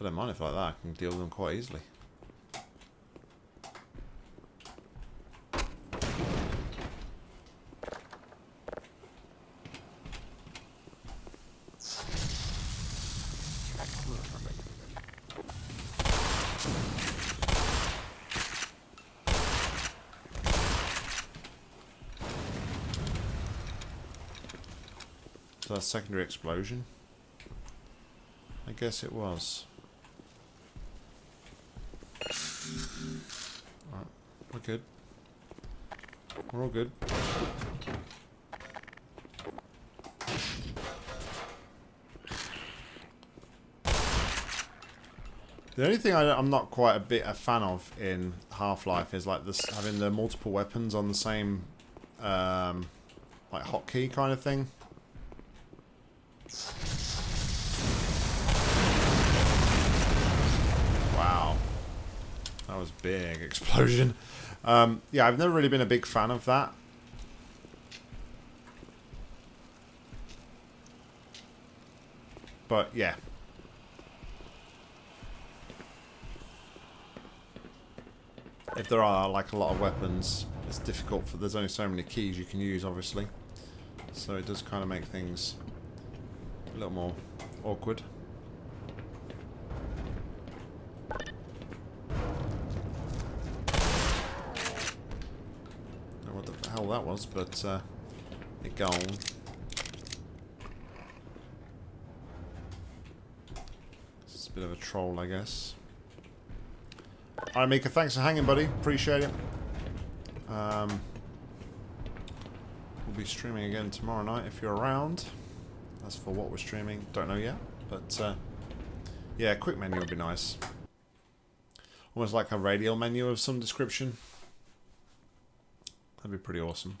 I don't mind if like that. I can deal with them quite easily. So that's secondary explosion. I guess it was. Alright, we're good. We're all good. The only thing I, am not quite a bit a fan of in Half-Life is like this having the multiple weapons on the same um, like hotkey kind of thing. Wow. That was big explosion. Um, yeah, I've never really been a big fan of that. But yeah. If there are like a lot of weapons, it's difficult for there's only so many keys you can use obviously. So it does kind of make things a little more awkward. Was, but uh, it gone. It's a bit of a troll, I guess. Alright, Mika, thanks for hanging, buddy. Appreciate it. Um, we'll be streaming again tomorrow night if you're around. As for what we're streaming, don't know yet. But, uh, yeah, quick menu would be nice. Almost like a radial menu of some description. That'd be pretty awesome.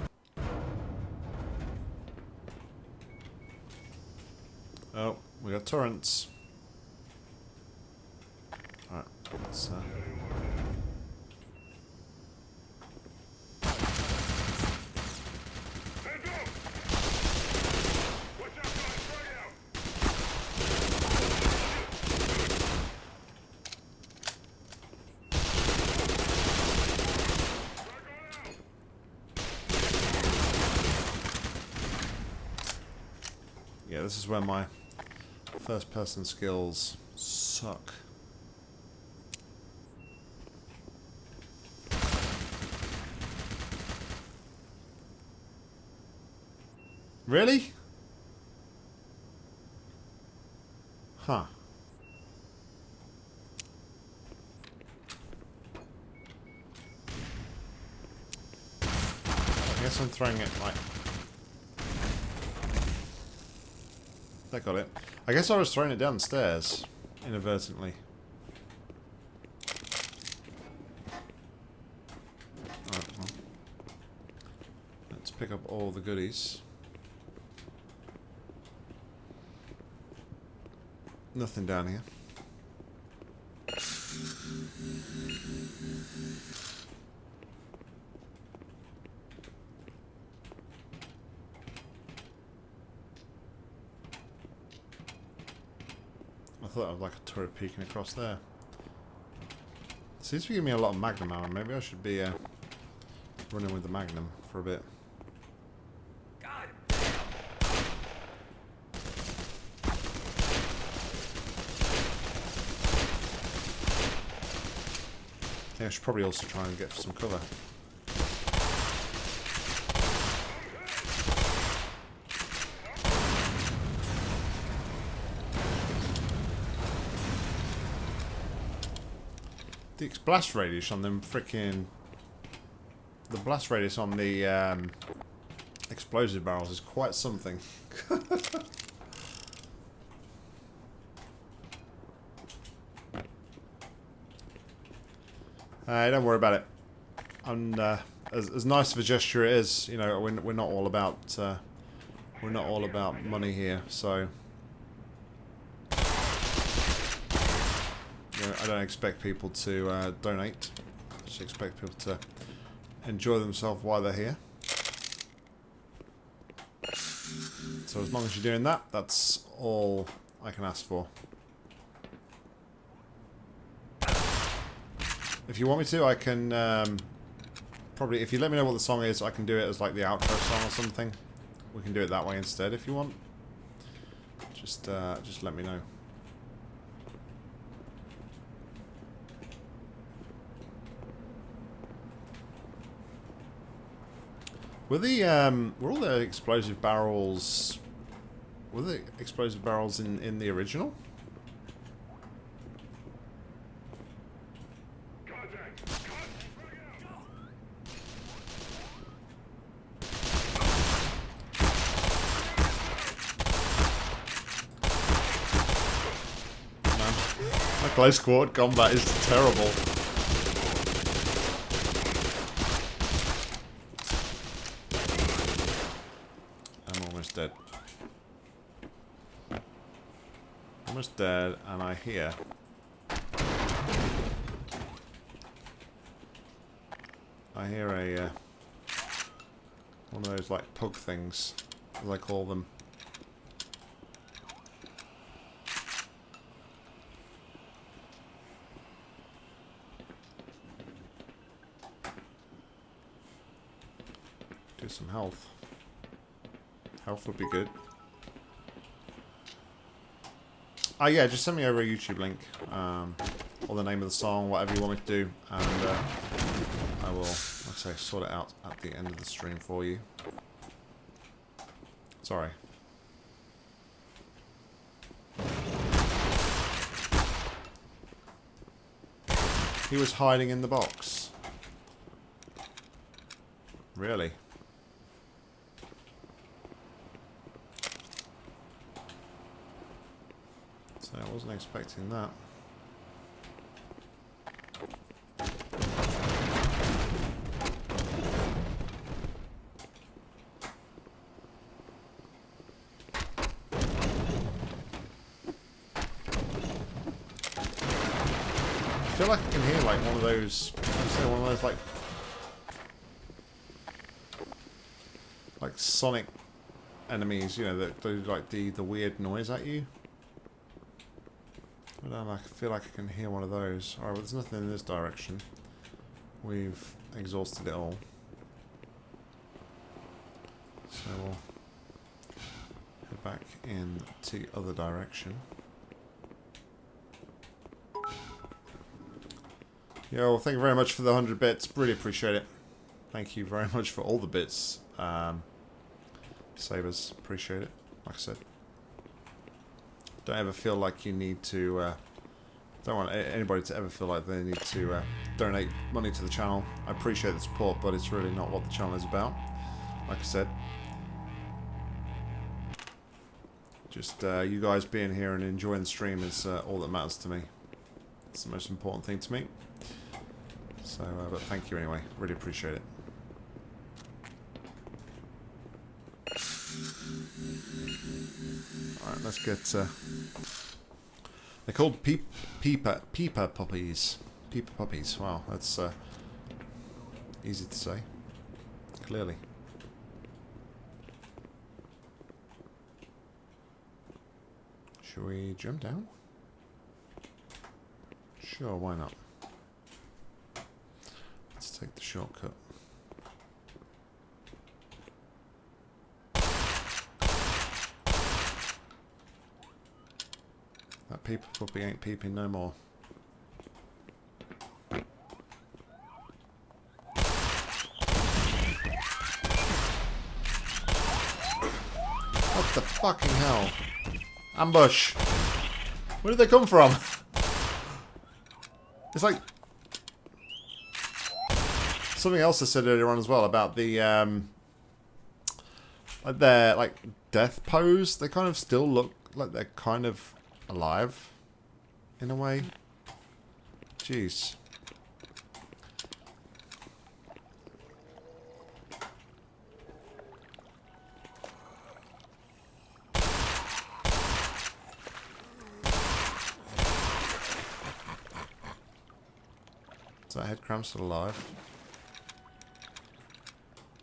Oh, we got torrents. Alright, let's... Uh, Hands up! Watch out, guys! Frag out! Frag on out! yeah, this is where my first person skills suck. Really? Huh. I guess I'm throwing it like... That got it. I guess I was throwing it downstairs, inadvertently. Let's pick up all the goodies. Nothing down here. Like a turret peeking across there. Seems to be giving me a lot of magnum ammo. Maybe I should be uh, running with the magnum for a bit. Yeah, I should probably also try and get some cover. Blast radius on them freaking... The blast radius on the um, explosive barrels is quite something. Uh, don't worry about it. And uh, as, as nice of a gesture it is, you know, we're, we're not all about uh, we're not all about money here. So you know, I don't expect people to uh, donate. I just expect people to enjoy themselves while they're here. So as long as you're doing that, that's all I can ask for. If you want me to, I can um, probably. If you let me know what the song is, I can do it as like the outro song or something. We can do it that way instead if you want. Just, uh, just let me know. Were the um, were all the explosive barrels? Were the explosive barrels in in the original? Close quarter combat is terrible. I'm almost dead. Almost dead, and I hear. I hear a uh, one of those like pug things, as I call them. Do some health. Health would be good. Oh yeah, just send me over a YouTube link, um, or the name of the song, whatever you want me to do, and uh, I will, I say, sort it out at the end of the stream for you. Sorry. He was hiding in the box. Really? So I wasn't expecting that. I feel like I can hear like one of those, one of those like, like sonic enemies, you know, that do like the the weird noise at you. I feel like I can hear one of those. Alright, well there's nothing in this direction. We've exhausted it all. So we'll head back in the other direction. Yo, well, thank you very much for the 100 bits. Really appreciate it. Thank you very much for all the bits. Um, Sabers, appreciate it. Like I said. Don't ever feel like you need to... Uh, don't want anybody to ever feel like they need to uh, donate money to the channel. I appreciate the support, but it's really not what the channel is about. Like I said. Just uh, you guys being here and enjoying the stream is uh, all that matters to me. It's the most important thing to me. So, uh, but thank you anyway. Really appreciate it. Let's get... Uh, they're called peep, peeper, peeper puppies. Peeper puppies. Wow, that's uh, easy to say. Clearly. Should we jump down? Sure, why not? Let's take the shortcut. That peeper puppy ain't peeping no more. What the fucking hell? Ambush! Where did they come from? It's like something else I said earlier on as well about the um, like their like death pose. They kind of still look like they're kind of alive in a way. Jeez. Is that headcrab still alive?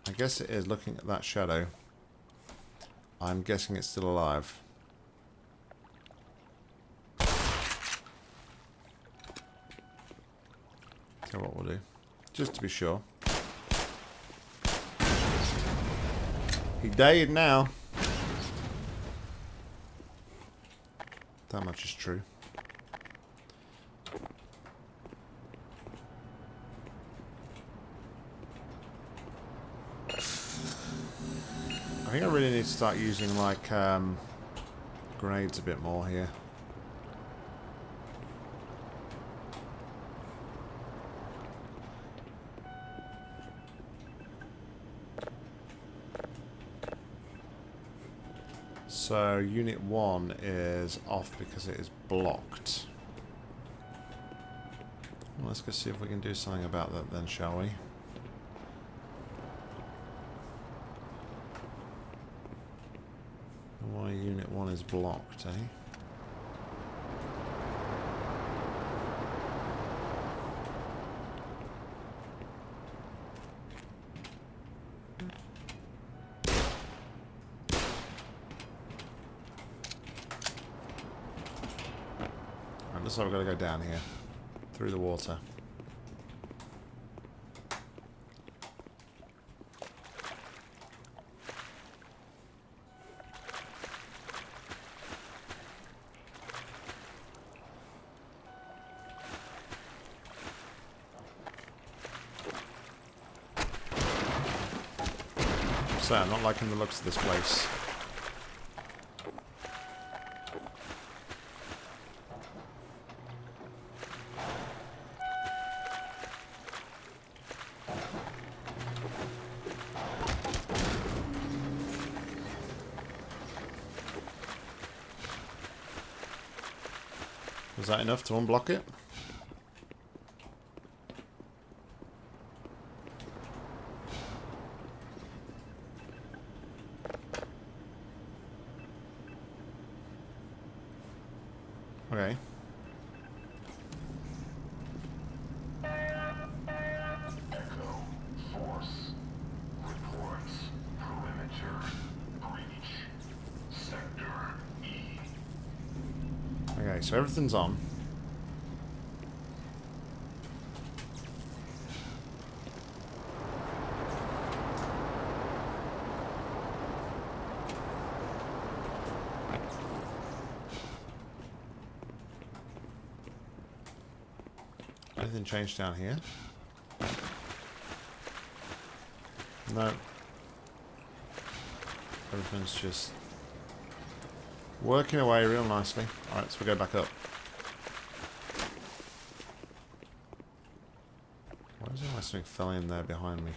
I guess it is looking at that shadow. I'm guessing it's still alive. What we'll do. Just to be sure. He died now. That much is true. I think I really need to start using like um, grenades a bit more here. So unit 1 is off because it is blocked. Well, let's go see if we can do something about that then, shall we? Why unit 1 is blocked, eh? Right, looks like we've got to go down here. Through the water. So, I'm not liking the looks of this place. That enough to unblock it? Okay. So everything's on. Changed down here? No. Everything's just working away real nicely. Alright, so we go back up. Why is there something fell in there behind me?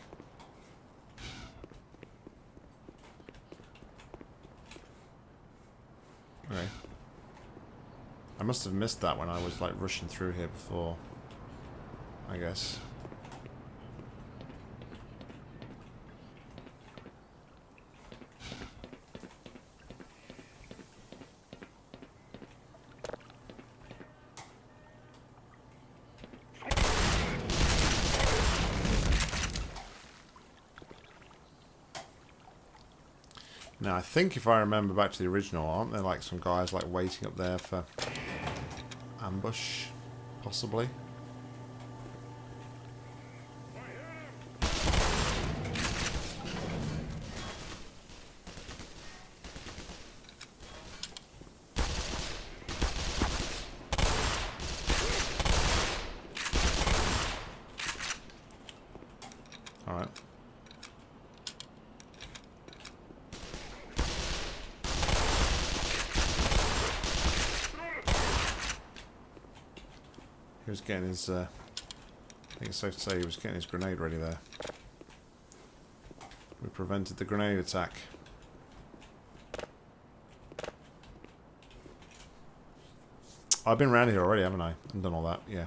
Okay. I must have missed that when I was like rushing through here before. I guess. Now, I think if I remember back to the original, aren't there like some guys like waiting up there for ambush, possibly? Alright. He was getting his, uh, I think it's safe to say he was getting his grenade ready there. We prevented the grenade attack. I've been around here already, haven't I? And done all that, yeah.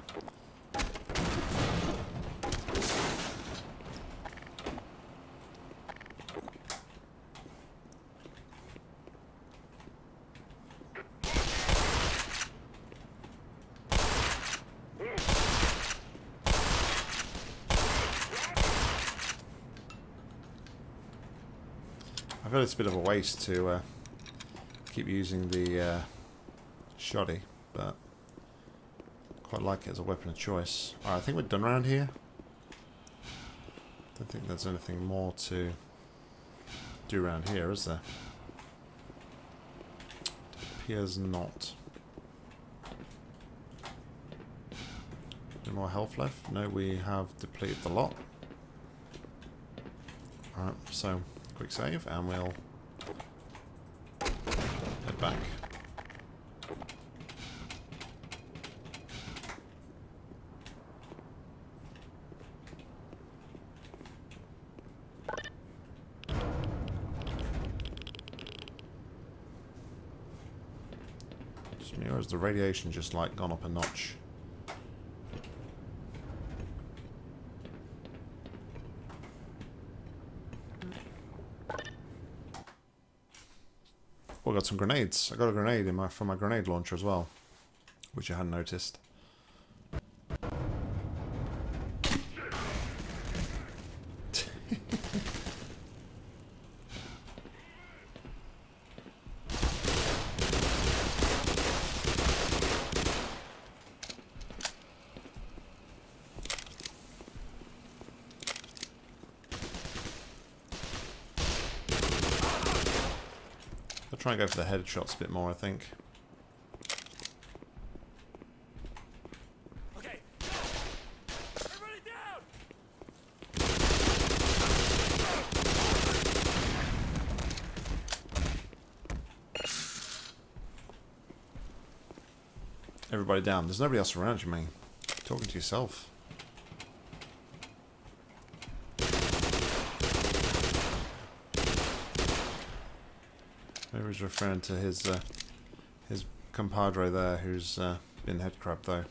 It's a bit of a waste to uh, keep using the uh, shoddy, but quite like it as a weapon of choice. I think we're done around here. Don't think there's anything more to do around here, is there? Appears not. Any more health left? No, we have depleted the lot. Alright, so quick save and we'll head back. Just has the radiation just like gone up a notch? Some grenades. I got a grenade in my from my grenade launcher as well, which I hadn't noticed. Headshots a bit more, I think. Everybody down! There's nobody else around you, mate. Talking to yourself. Maybe referring to his uh, his compadre there, who's uh, been headcrab though.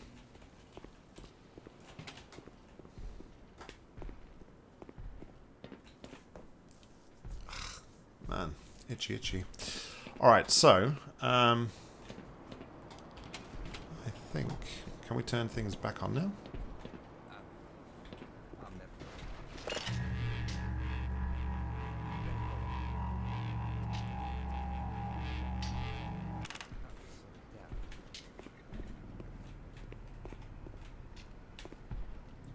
Man, itchy, itchy. All right, so um, I think can we turn things back on now?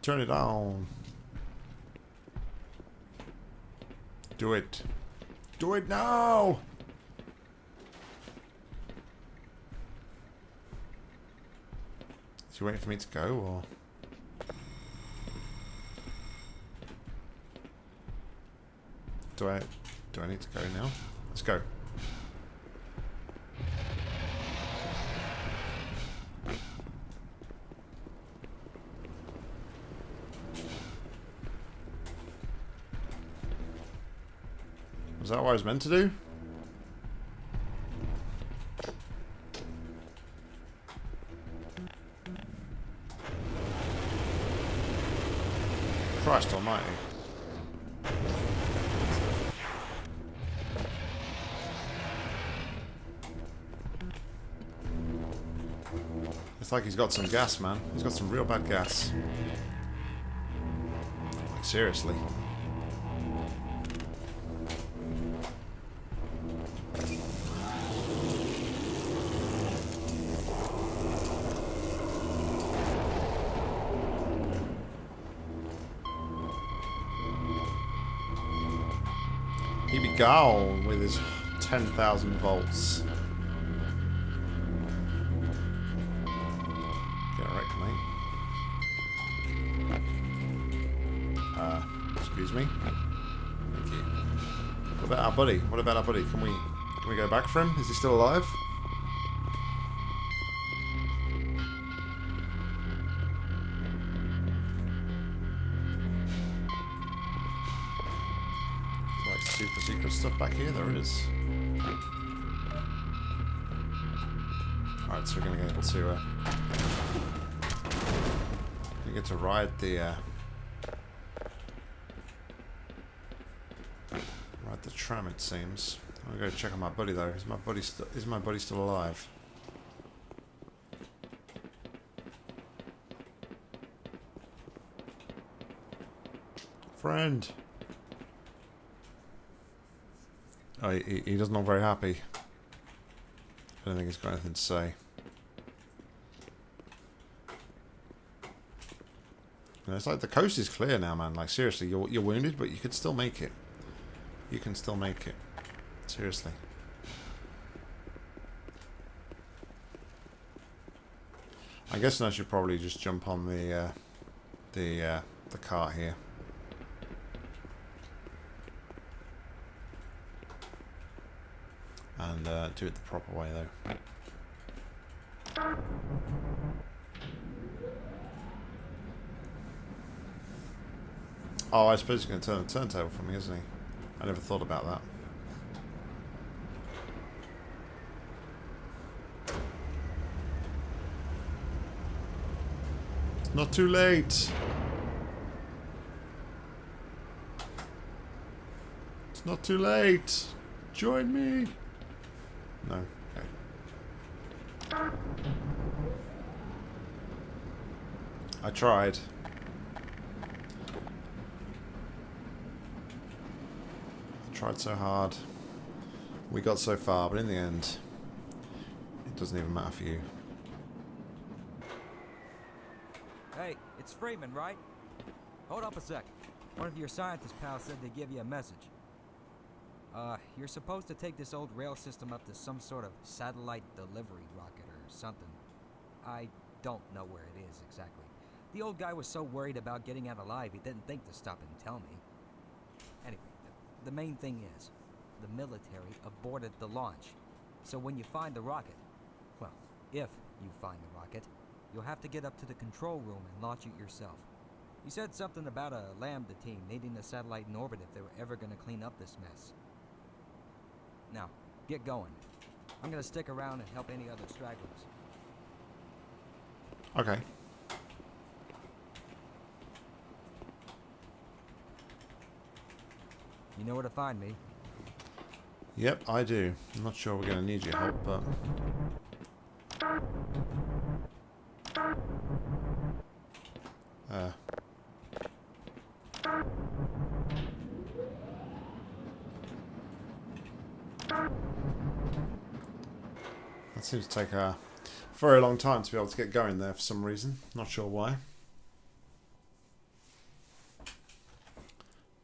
Turn it on. Do it. Do it now! Is he waiting for me to go, or...? Do I... Do I need to go now? Let's go. Was meant to do? Christ almighty. It's like he's got some gas, man. He's got some real bad gas. Like, seriously. He be gone with his 10,000 volts. Get wrecked, mate. Uh, excuse me. Thank you. What about our buddy? What about our buddy? Can we can we go back for him? Is he still alive? Stuff back here? There is. Alright, so we're gonna get to uh we get to ride the uh ride the tram it seems. I'm gonna go check on my buddy though. Is my buddy is my buddy still alive? Friend. Oh, he, he doesn't look very happy. I don't think he's got anything to say. Know, it's like the coast is clear now, man. Like seriously, you're you're wounded, but you could still make it. You can still make it. Seriously. I guess I should probably just jump on the uh, the uh, the cart here. Uh, do it the proper way though. Oh, I suppose he's going to turn the turntable for me, isn't he? I never thought about that. Not too late. It's not too late. Join me. No. Okay. I tried. I tried so hard. We got so far, but in the end, it doesn't even matter for you. Hey, it's Freeman, right? Hold up a sec. One of your scientist pals said they give you a message. You're supposed to take this old rail system up to some sort of satellite delivery rocket or something. I don't know where it is exactly. The old guy was so worried about getting out alive, he didn't think to stop and tell me. Anyway, the, main thing is, the military aborted the launch. So when you find the rocket, well, if you find the rocket, you'll have to get up to the control room and launch it yourself. He said something about a Lambda team needing the satellite in orbit if they were ever going to clean up this mess. Now, get going. I'm going to stick around and help any other stragglers. Okay. You know where to find me. Yep, I do. I'm not sure we're going to need your help, but... take a very long time to be able to get going there for some reason. Not sure why.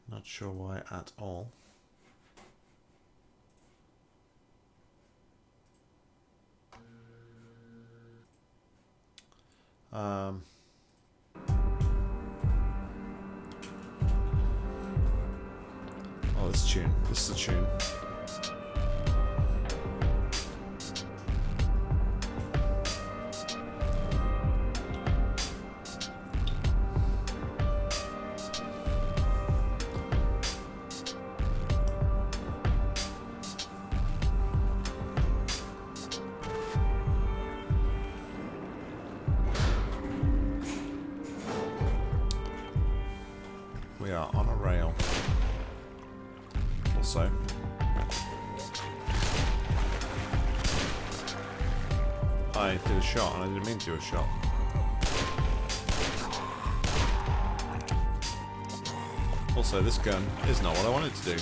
Not sure why at all. Um, oh, this tune. This is a tune. I did a shot and I didn't mean to do a shot. Also, this gun is not what I wanted to do.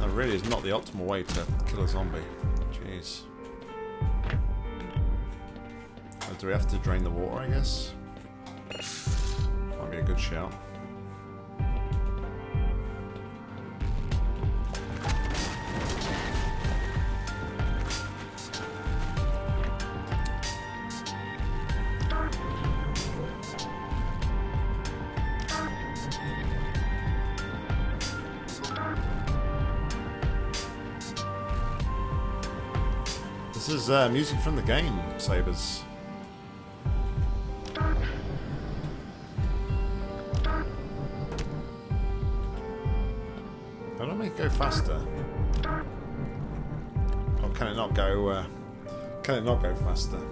That really is not the optimal way to kill a zombie. Jeez. Oh, do we have to drain the water, I guess? Good shout. This is uh, music from the game, Sabers. It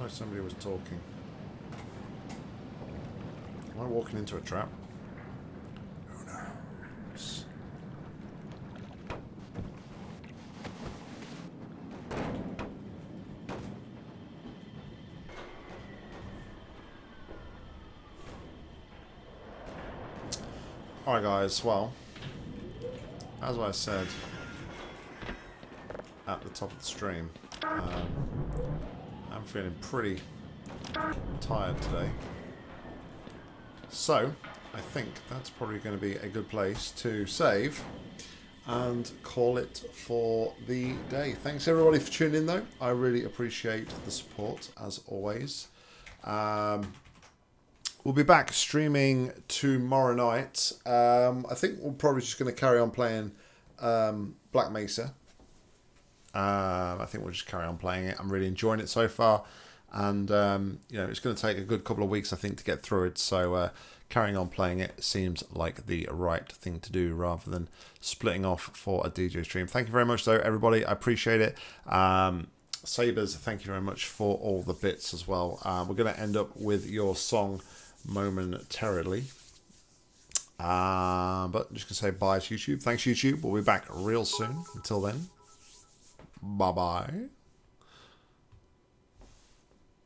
Sounded like somebody was talking. Am I walking into a trap? Who knows? Alright guys, well, as I said at the top of the stream, um, I'm feeling pretty tired today. So, I think that's probably going to be a good place to save and call it for the day. Thanks everybody for tuning in though. I really appreciate the support as always. Um, we'll be back streaming tomorrow night. Um, I think we're probably just going to carry on playing um, Black Mesa. Um, I think we'll just carry on playing it. I'm really enjoying it so far, and um, you know it's going to take a good couple of weeks, I think, to get through it. So uh, carrying on playing it seems like the right thing to do, rather than splitting off for a DJ stream. Thank you very much, though, everybody. I appreciate it. Um, Sabers, thank you very much for all the bits as well. Uh, we're going to end up with your song momentarily. Uh, but I'm just going to say bye to YouTube. Thanks, YouTube. We'll be back real soon. Until then. Bye bye.